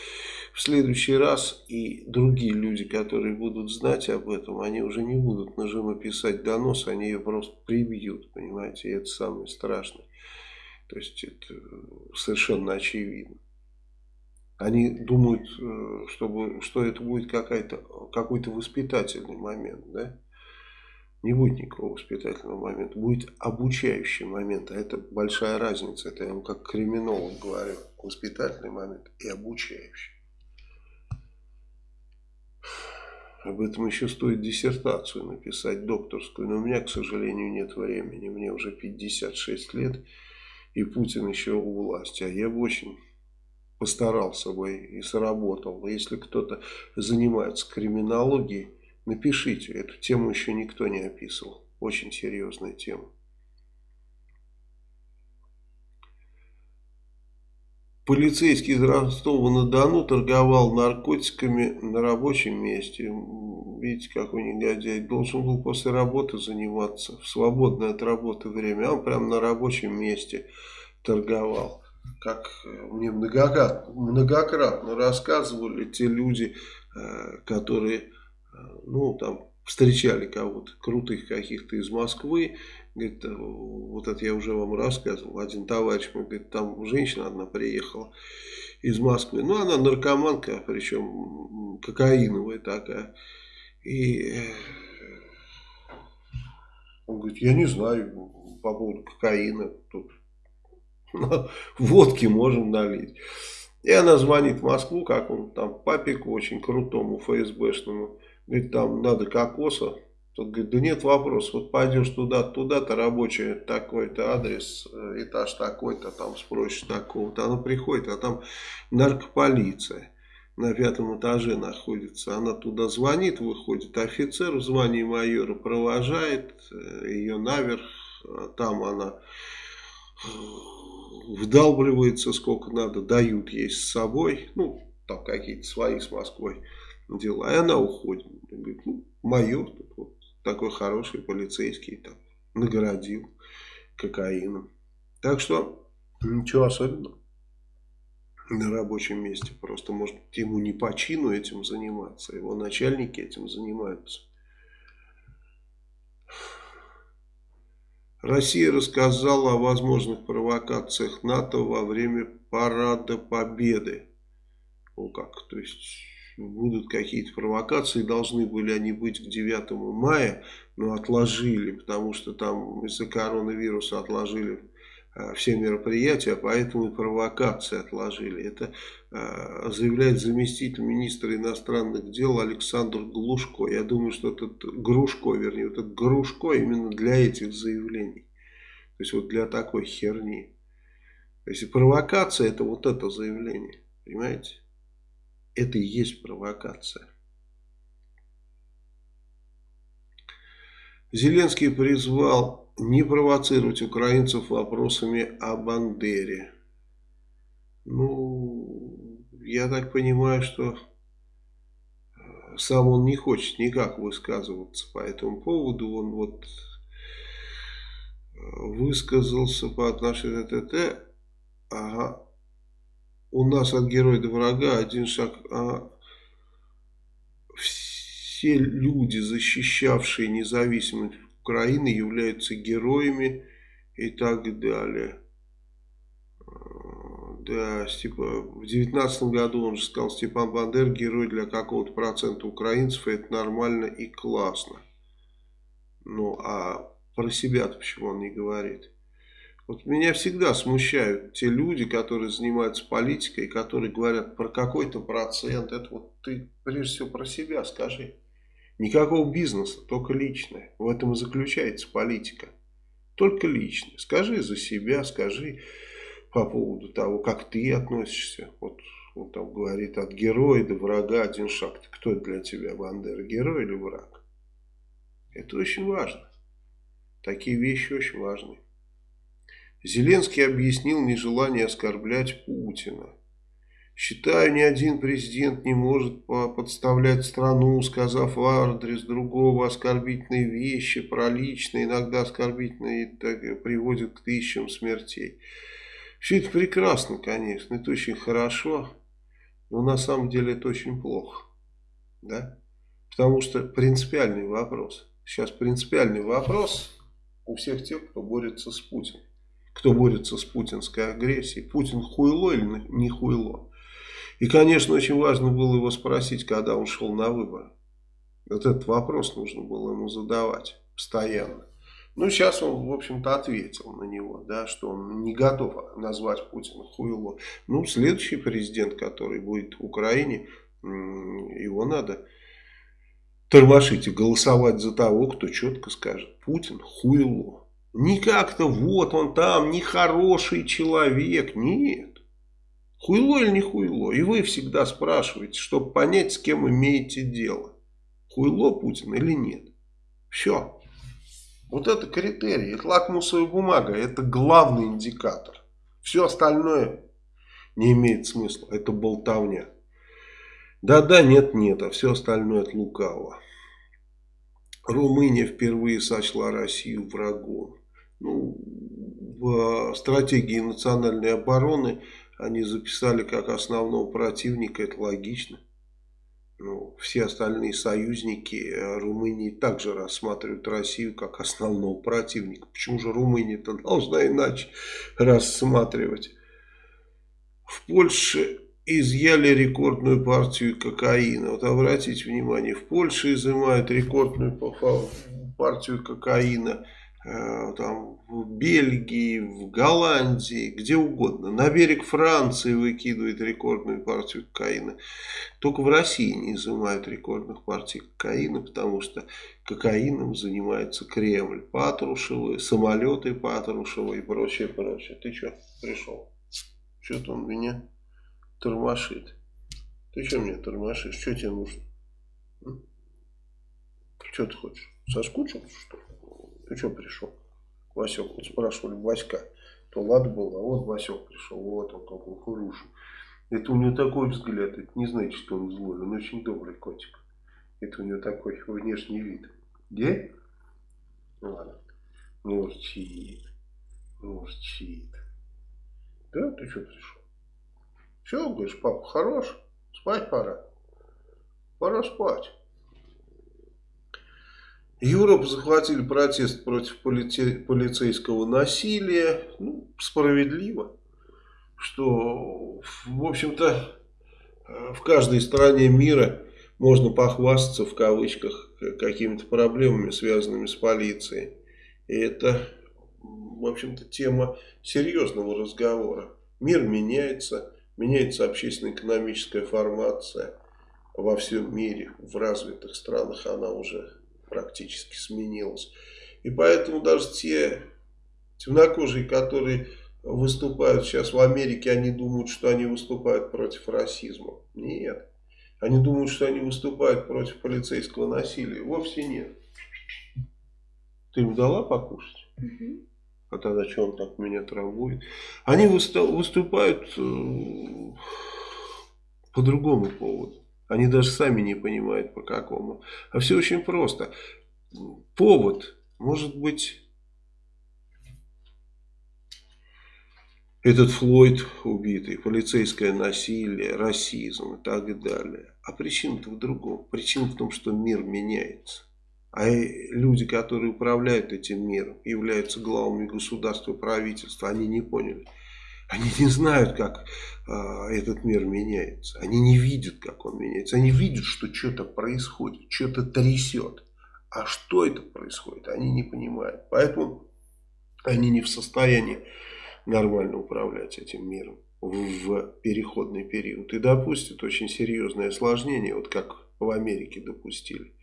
в следующий раз и другие люди, которые будут знать об этом, они уже не будут на жену писать донос, они ее просто прибьют, понимаете, и это самое страшное. То есть это совершенно очевидно. Они думают, э, чтобы, что это будет какой-то воспитательный момент, да? Не будет никакого воспитательного момента, будет обучающий момент, а это большая разница, это я вам как криминолог говорю, воспитательный момент и обучающий. Об этом еще стоит диссертацию написать, докторскую. Но у меня, к сожалению, нет времени. Мне уже 56 лет, и Путин еще у власти. А я бы очень постарался бы и сработал. Если кто-то занимается криминологией, напишите. Эту тему еще никто не описывал. Очень серьезная тема. Полицейский из Ростова-на-Дону торговал наркотиками на рабочем месте. Видите, какой негодяй. Должен был после работы заниматься, в свободное от работы время. А он прямо на рабочем месте торговал. Как мне многократно, многократно рассказывали те люди, э, которые, э, ну, там, встречали кого-то, крутых каких-то из Москвы, Говорит, э, вот это я уже вам рассказывал. Один товарищ мой говорит, там женщина одна приехала из Москвы. Ну, она наркоманка, причем кокаиновая такая. И э, он говорит, я не знаю по поводу кокаина. Тут водки можем налить. И она звонит в Москву, как он там, папику очень крутому ФСБшному. Говорит, там надо кокоса Тот говорит, да нет вопросов, вот пойдешь туда, туда-то рабочий такой-то адрес, э, этаж такой-то, там спросишь такого-то. Она приходит, а там наркополиция на пятом этаже находится. Она туда звонит, выходит офицер в звании майора, провожает э, ее наверх. А там она вдалбливается сколько надо, дают ей с собой. Ну, там какие-то свои с Москвой дела. И она уходит. Говорит, ну, майор тут вот такой хороший полицейский там наградил кокаином. Так что ничего особенного на рабочем месте. Просто может ему не по чину этим заниматься. Его начальники этим занимаются. Россия рассказала о возможных провокациях НАТО во время парада Победы. О как, то есть будут какие-то провокации, должны были они быть к 9 мая, но отложили, потому что там из-за коронавируса отложили э, все мероприятия, поэтому и провокации отложили. Это э, заявляет заместитель министра иностранных дел Александр Глушко. Я думаю, что этот Грушко, вернее, этот Грушко именно для этих заявлений. То есть вот для такой херни. То есть провокация это вот это заявление. Понимаете? Это и есть провокация. Зеленский призвал не провоцировать украинцев вопросами о Бандере. Ну, я так понимаю, что э, сам он не хочет никак высказываться по этому поводу. Он вот э, высказался по отношению к ТТ. Ага, у нас от героя до врага один шаг. А все люди, защищавшие независимость Украины, являются героями и так далее. Да, типа, в девятнадцатом году он же сказал, Степан Бандер герой для какого-то процента украинцев, и это нормально и классно. Ну, а про себя-то почему он не говорит? Вот меня всегда смущают те люди, которые занимаются политикой, которые говорят про какой-то процент. Это вот ты прежде всего про себя скажи. Никакого бизнеса, только личное. В этом и заключается политика. Только личное. Скажи за себя, скажи по поводу того, как ты относишься. Вот он там говорит, от героя до врага один шаг. Кто для тебя, Бандера, герой или враг? Это очень важно. Такие вещи очень важны. Зеленский объяснил нежелание оскорблять Путина. Считаю, ни один президент не может подставлять страну, сказав в адрес другого оскорбительные вещи, про личные, иногда оскорбительные, так, приводят к тысячам смертей. Все это прекрасно, конечно, это очень хорошо, но на самом деле это очень плохо. Да? Потому что принципиальный вопрос. Сейчас принципиальный вопрос у всех тех, кто борется с Путиным кто борется с путинской агрессией. Путин хуйло или не хуйло. И, конечно, очень важно было его спросить, когда он шел на выборы. Вот этот вопрос нужно было ему задавать постоянно. Ну, сейчас он, в общем-то, ответил на него, да, что он не готов назвать Путина хуйло. Ну, следующий президент, который будет в Украине, его надо тормошить и голосовать за того, кто четко скажет, Путин хуйло. Не как-то вот он там, нехороший человек, нет. Хуйло или не хуйло? И вы всегда спрашиваете, чтобы понять, с кем имеете дело. Хуйло Путин или нет. Все. Вот это критерий, это лакмусовая бумага, это главный индикатор. Все остальное не имеет смысла, это болтовня. Да-да, нет-нет, а все остальное от лукавого. Румыния впервые сочла Россию врагом. Ну, в стратегии национальной обороны они записали как основного противника, это логично. Ну, все остальные союзники э, Румынии также рассматривают Россию как основного противника. Почему же Румыния-то должна иначе рассматривать? В Польше изъяли рекордную партию кокаина. Вот обратите внимание, в Польше изымают рекордную партию кокаина. Э, там, в Бельгии, в Голландии, где угодно. На берег Франции выкидывает рекордную партию кокаина. Только в России не изымают рекордных партий кокаина, потому что кокаином занимается Кремль. Патрушевы, самолеты Патрушева и прочее, прочее. Ты что, пришел? Что-то он меня тормошит. Ты что меня тормошишь? Что тебе нужно? Что ты хочешь? Соскучился, что ли? Ты что пришел? Васек, вот спрашивали Васька, то ладно было, а вот Васек пришел, вот он какой хороший. Это у него такой взгляд, это не значит, что он злой, он очень добрый котик. Это у него такой внешний вид. Где? Ладно. Мурчит. Мурчит. Да, ты что пришел? Все, говоришь, папа хорош, спать пора. Пора спать. Европу захватили протест против полице полицейского насилия. Ну, справедливо. Что, в общем-то, в каждой стране мира можно похвастаться, в кавычках, какими-то проблемами, связанными с полицией. И это, в общем-то, тема серьезного разговора. Мир меняется, меняется общественно-экономическая формация во всем мире. В развитых странах она уже практически сменилось. И поэтому даже те темнокожие, которые выступают сейчас в Америке, они думают, что они выступают против расизма. Нет. Они думают, что они выступают против полицейского насилия. Вовсе нет. Ты ему дала покушать? Угу. А тогда что он так меня травмует? Они выступают э, по другому поводу. Они даже сами не понимают по какому. А все очень просто. Повод может быть этот Флойд убитый, полицейское насилие, расизм и так далее. А причина-то в другом. Причина в том, что мир меняется. А люди, которые управляют этим миром, являются главами государства правительства, они не поняли. Они не знают, как э, этот мир меняется. Они не видят, как он меняется. Они видят, что что-то происходит, что-то трясет. А что это происходит, они не понимают. Поэтому они не в состоянии нормально управлять этим миром в переходный период. И допустят очень серьезное осложнение, вот как в Америке допустили.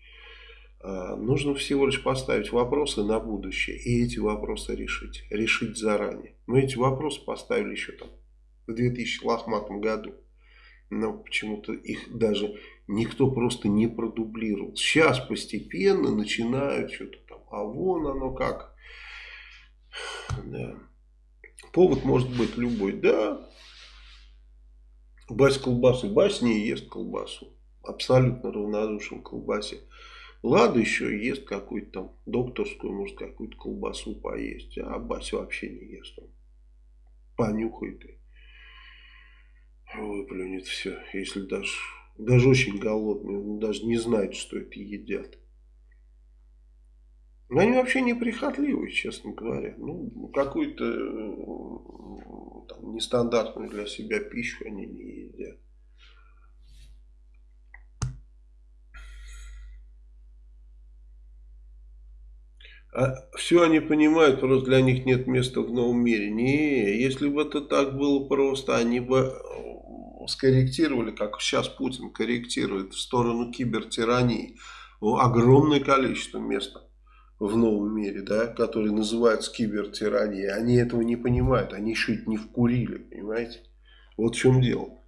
А, нужно всего лишь поставить вопросы на будущее и эти вопросы решить. Решить заранее. Мы эти вопросы поставили еще там в 2000 лохматом году. Но почему-то их даже никто просто не продублировал. Сейчас постепенно начинают что-то там. А вон оно как. Да. Повод может быть любой. Да. Бась колбасы. Бась не ест колбасу. Абсолютно равнодушен к колбасе. Лада еще ест какую-то там докторскую, может какую-то колбасу поесть. А Бася вообще не ест. Он понюхает и выплюнет все. Если даже, даже очень голодный, он даже не знает, что это едят. Но они вообще неприхотливые, честно говоря. Ну, какую-то э, нестандартную для себя пищу они не едят. А все они понимают, просто для них нет места в новом мире. Не, если бы это так было просто, они бы э, скорректировали, как сейчас Путин корректирует в сторону кибертирании. огромное количество места в новом мире, да, который называется кибертиранией. Они этого не понимают, они еще не вкурили, понимаете? Вот в чем дело.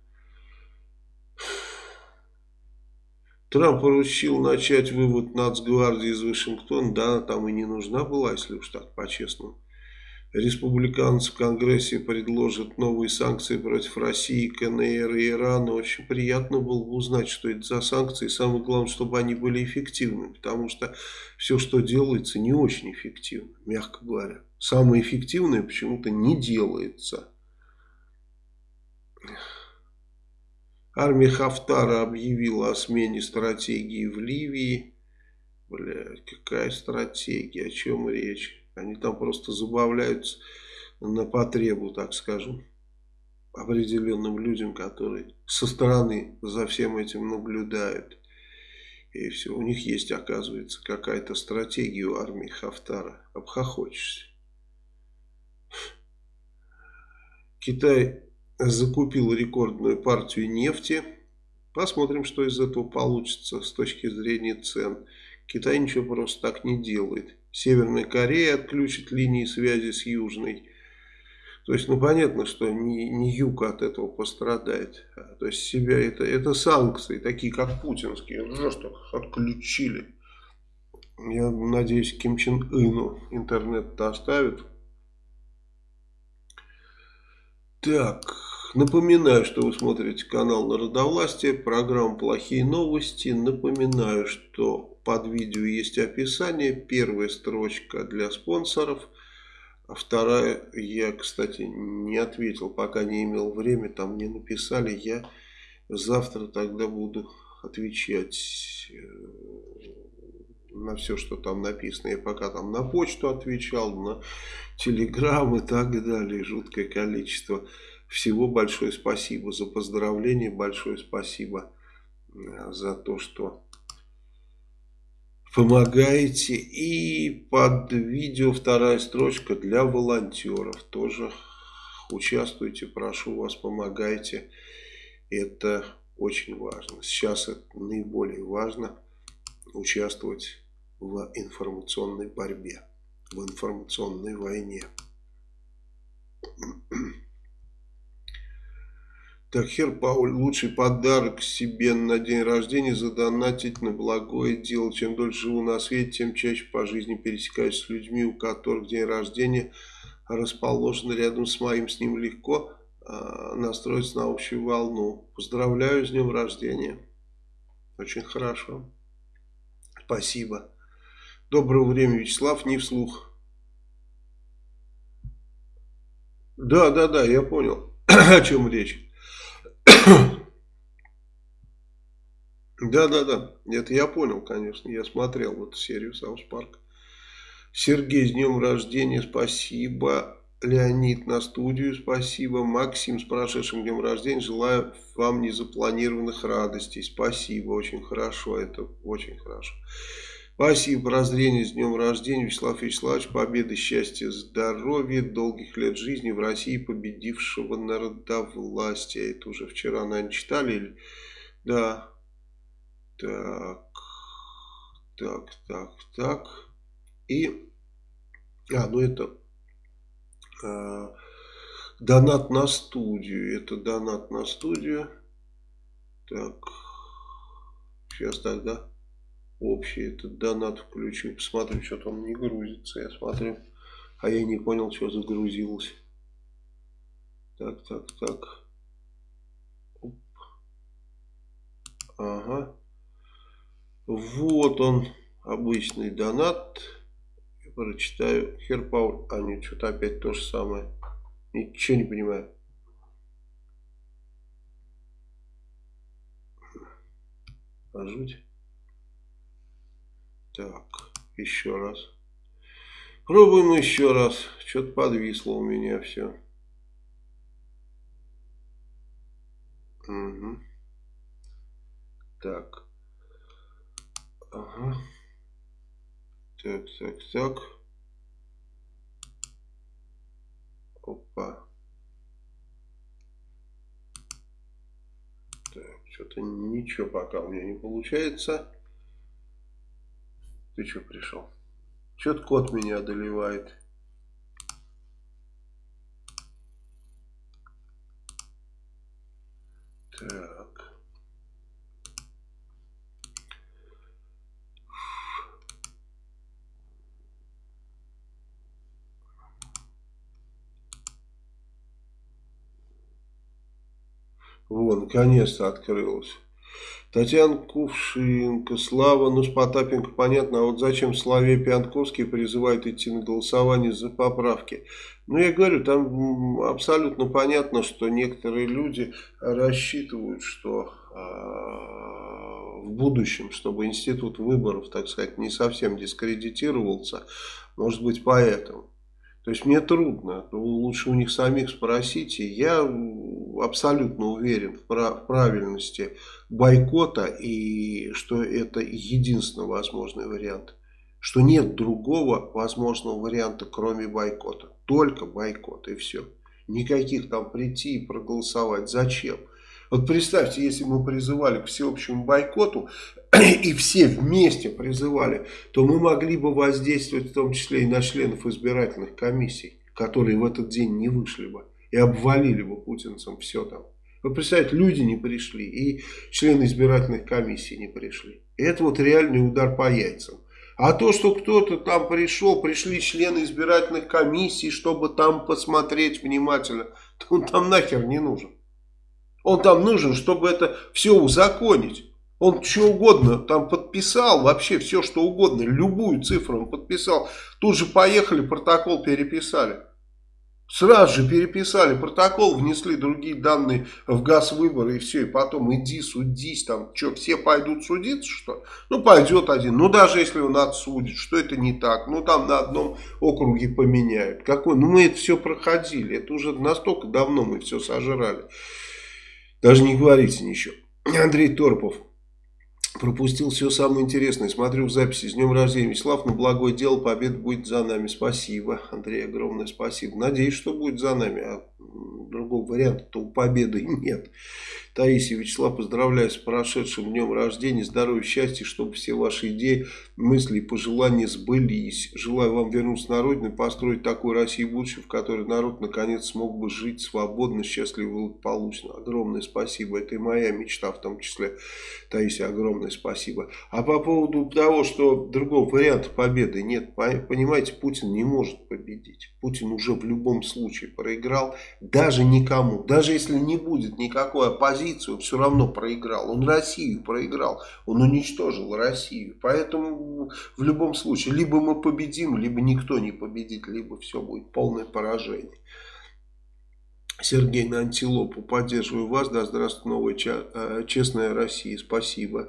Трамп поручил начать вывод Нацгвардии из Вашингтона. Да, там и не нужна была, если уж так по-честному. Республиканцы в Конгрессе предложат новые санкции против России, КНР и Ирана. Очень приятно было бы узнать, что это за санкции. Самое главное, чтобы они были эффективны. Потому что все, что делается, не очень эффективно, мягко говоря. Самое эффективное почему-то не делается. Армия Хафтара объявила о смене стратегии в Ливии. Блядь, какая стратегия, о чем речь? Они там просто забавляются на потребу, так скажем, определенным людям, которые со стороны за всем этим наблюдают. И все, у них есть, оказывается, какая-то стратегия у армии Хафтара. Обхохочешься. Китай закупил рекордную партию нефти. Посмотрим, что из этого получится с точки зрения цен. Китай ничего просто так не делает. Северная Корея отключит линии связи с Южной. То есть, ну понятно, что не, не юг от этого пострадает. То есть себя это, это санкции, такие как путинские, просто отключили. Я надеюсь, Ким Чен Ыну интернет-то оставит. Так, напоминаю, что вы смотрите канал Народовластия, программа «Плохие новости». Напоминаю, что под видео есть описание. Первая строчка для спонсоров. А вторая, я, кстати, не ответил, пока не имел времени, там не написали. Я завтра тогда буду отвечать э, на все, что там написано. Я пока там на почту отвечал, на телеграм и так далее. Жуткое количество всего. Большое спасибо за поздравления. Большое спасибо э, за то, что помогаете. И под видео вторая строчка для волонтеров. Тоже участвуйте, прошу вас, помогайте. Это очень важно. Сейчас это наиболее важно участвовать в информационной борьбе, в информационной войне. Так, Хер Пауль, лучший подарок себе на день рождения задонатить на благое дело. Чем дольше живу на свете, тем чаще по жизни пересекаюсь с людьми, у которых день рождения расположен рядом с моим. С ним легко э, настроиться на общую волну. Поздравляю с днем рождения. Очень хорошо. Спасибо. Доброго времени, Вячеслав, не вслух. Да, да, да, я понял, о чем речь. Да, да, да, это я понял, конечно, я смотрел эту серию South Park. Сергей, с днем рождения, спасибо. Леонид на студию, спасибо. Максим, с прошедшим днем рождения, желаю вам незапланированных радостей. Спасибо, очень хорошо, это очень хорошо. Спасибо, прозрение с днем рождения, Вячеслав Вячеславович, победы, счастья, здоровья, долгих лет жизни в России, победившего народовластия. Это уже вчера, наверное, читали? Или... Да. Так, так, так, так. И, а, ну это э, донат на студию. Это донат на студию. Так, сейчас тогда общий этот донат включу. Посмотрю, что там не грузится. Я смотрю. А я не понял, что загрузилось. Так, так, так. Оп. Ага. Вот он, обычный донат. Я прочитаю. Херпауль. А нет, что-то опять то же самое. Ничего не понимаю. А жуть. Так, еще раз. Пробуем еще раз. Что-то подвисло у меня все. Угу. Так. Ага. Так, так, так. Опа. Так, что-то ничего пока у меня не получается. Ты что пришел? Что-то кот меня одолевает. Так. Вон, наконец-то открылось. Татьяна Кувшинка, Слава, ну с Потапенко понятно, а вот зачем Славе Пианковский призывает идти на голосование за поправки? Ну я говорю, там абсолютно понятно, что некоторые люди рассчитывают, что э, в будущем, чтобы институт выборов, так сказать, не совсем дискредитировался, может быть поэтому. То есть мне трудно, лучше у них самих спросите. Я абсолютно уверен в, прав в правильности бойкота и что это единственный возможный вариант. Что нет другого возможного варианта, кроме бойкота. Только бойкот и все. Никаких там прийти и проголосовать. Зачем? Вот представьте, если мы призывали к всеобщему бойкоту, и все вместе призывали, то мы могли бы воздействовать в том числе и на членов избирательных комиссий, которые в этот день не вышли бы и обвалили бы путинцам все там. Вы представляете, люди не пришли, и члены избирательных комиссий не пришли. И это вот реальный удар по яйцам. А то, что кто-то там пришел, пришли члены избирательных комиссий, чтобы там посмотреть внимательно, то он там нахер не нужен. Он там нужен, чтобы это все узаконить. Он что угодно там подписал, вообще все что угодно, любую цифру он подписал. Тут же поехали, протокол переписали. Сразу же переписали протокол, внесли другие данные в газ выборы и все. И потом иди судись, там что, все пойдут судиться, что? Ну пойдет один, ну даже если он отсудит, что это не так. Ну там на одном округе поменяют. Какой? Ну мы это все проходили, это уже настолько давно мы все сожрали. Даже не говорите ничего. Андрей Торпов. Пропустил все самое интересное. Смотрю в записи. С днем рождения, Вячеслав. На благое дело победа будет за нами. Спасибо, Андрей, огромное спасибо. Надеюсь, что будет за нами. А другого варианта-то у победы нет. Таисия Вячеслав, поздравляю с прошедшим днем рождения, здоровья, счастья, чтобы все ваши идеи, мысли и пожелания сбылись. Желаю вам вернуться на родину и построить такую Россию будущего, в которой народ наконец смог бы жить свободно, счастливо и благополучно. Огромное спасибо. Это и моя мечта в том числе. Таисия, огромное спасибо. А по поводу того, что другого варианта победы нет, понимаете, Путин не может победить. Путин уже в любом случае проиграл, даже никому, даже если не будет никакой оппозиции, он все равно проиграл. Он Россию проиграл, он уничтожил Россию. Поэтому в любом случае, либо мы победим, либо никто не победит, либо все будет полное поражение. Сергей на антилопу, поддерживаю вас, да здравствует новая э, честная Россия, спасибо.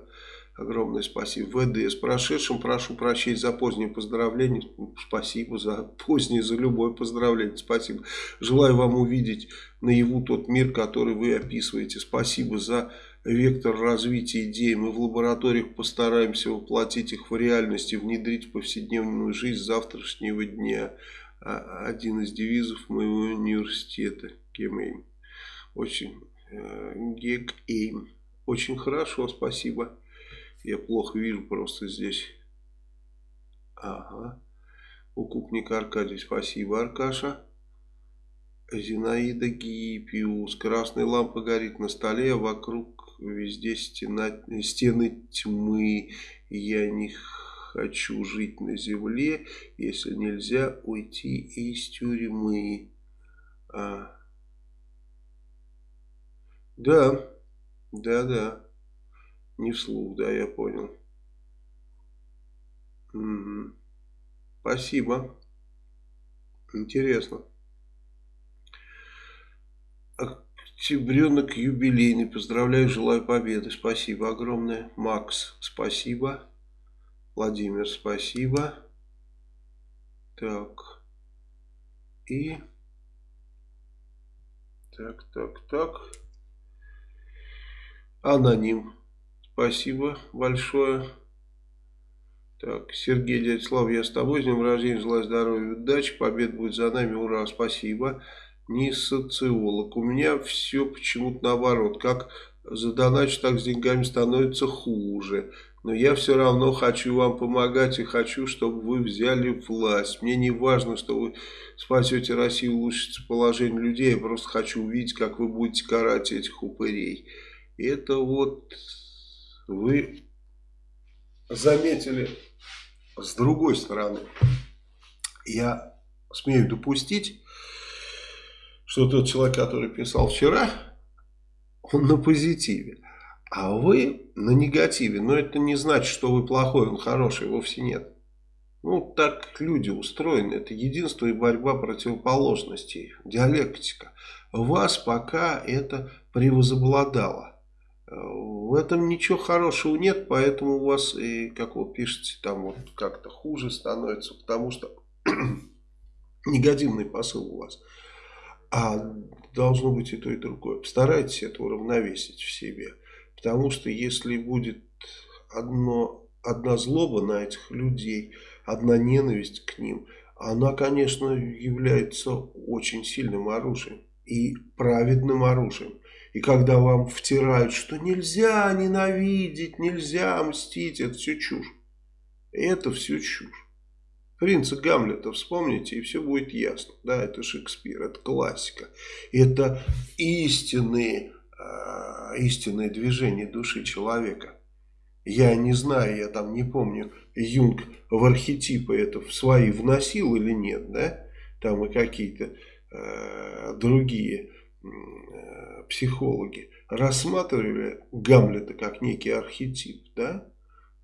Огромное спасибо. ВД, с прошедшим прошу прощения за позднее поздравление. Спасибо за позднее, за любое поздравление. Спасибо. Желаю вам увидеть наяву тот мир, который вы описываете. Спасибо за вектор развития идей. Мы в лабораториях постараемся воплотить их в реальность и внедрить в повседневную жизнь завтрашнего дня. А, один из девизов моего университета. Гемейм. Очень, э, Гек-Эйм. Очень хорошо, спасибо. Я плохо вижу просто здесь. Ага. Укупник Аркадий, спасибо, Аркаша. Зинаида Гиппиус. Красная лампа горит на столе, а вокруг везде стена, стены тьмы. Я не хочу жить на земле, если нельзя уйти из тюрьмы. А. Да, да, да. Не вслух, да, я понял. Спасибо. Интересно. Октябренок юбилейный. Поздравляю, желаю победы. Спасибо огромное. Макс, спасибо. Владимир, спасибо. Так. И... Так, так, так. Аноним. Спасибо большое. Так, Сергей, дядя Слава, я с тобой. С днем рождения, желаю здоровья, удачи. Побед будет за нами. Ура, спасибо. Не социолог. У меня все почему-то наоборот. Как задоначу, так с деньгами становится хуже. но я все равно хочу вам помогать и хочу, чтобы вы взяли власть. Мне не важно, что вы спасете Россию, улучшите положение людей, я просто хочу увидеть, как вы будете карать этих упырей. Это вот вы заметили с другой стороны. Я смею допустить, что тот человек, который писал вчера, он на позитиве. А вы на негативе. Но это не значит, что вы плохой, он хороший, вовсе нет. Ну, так люди устроены. Это единство и борьба противоположностей. Диалектика. Вас пока это превозобладало. В этом ничего хорошего нет, поэтому у вас, и, как вы пишете, там вот как-то хуже становится, потому что негативный посыл у вас. А должно быть и то, и другое. Постарайтесь это уравновесить в себе. Потому что если будет одно, одна злоба на этих людей, одна ненависть к ним, она, конечно, является очень сильным оружием и праведным оружием. И когда вам втирают, что нельзя ненавидеть, нельзя мстить, это все чушь. Это все чушь. Принца Гамлета вспомните, и все будет ясно. Да, это Шекспир, это классика. Это истинные Э, истинное движение души человека. Я не знаю, я там не помню, Юнг в архетипы это в свои вносил или нет, да? Там и какие-то э, другие психологи рассматривали Гамлета как некий архетип, да?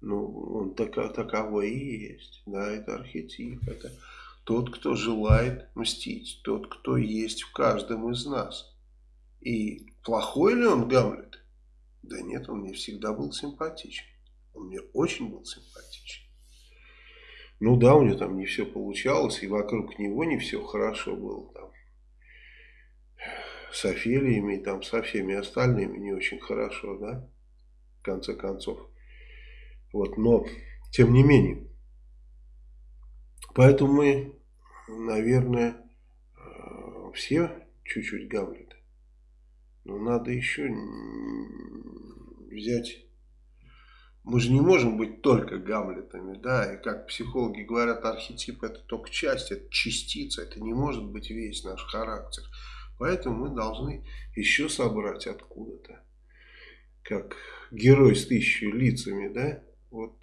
Ну, он так, таковой и есть, да, это архетип, это тот, кто желает мстить, тот, кто есть в каждом из нас. И плохой ли он Гамлет? Да нет, он мне всегда был симпатичен. Он мне очень был симпатичен. Ну да, у него там не все получалось, и вокруг него не все хорошо было. С Офелиями, и там, со всеми остальными не очень хорошо, да, в конце концов. Вот, но, тем не менее, поэтому мы, наверное, э, все чуть-чуть Гамлет. Но надо еще взять... Мы же не можем быть только Гамлетами, да, и как психологи говорят, архетип это только часть, это частица, это не может быть весь наш характер. Поэтому мы должны еще собрать откуда-то, как герой с тысячей лицами, да, вот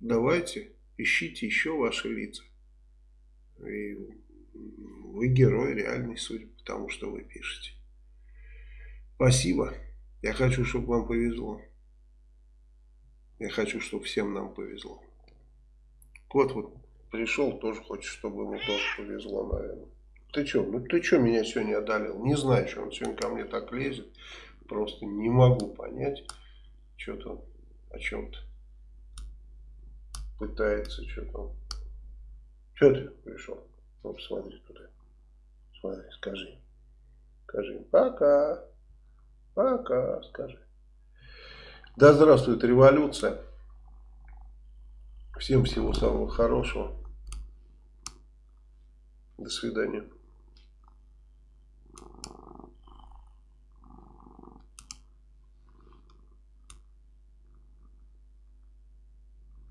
давайте, ищите еще ваши лица. И вы герой реальный, судя по тому, что вы пишете. Спасибо. Я хочу, чтобы вам повезло. Я хочу, чтобы всем нам повезло. Кот вот пришел, тоже хочет, чтобы ему тоже повезло, наверное. Ты что, ну ты что меня сегодня одолел? Не знаю, что он сегодня ко мне так лезет. Просто не могу понять, что-то о чем-то пытается, что-то. Что ты пришел? Ну, посмотри туда. Смотри, скажи. Скажи. Пока. Пока, скажи. Да здравствует революция. Всем всего самого хорошего. До свидания.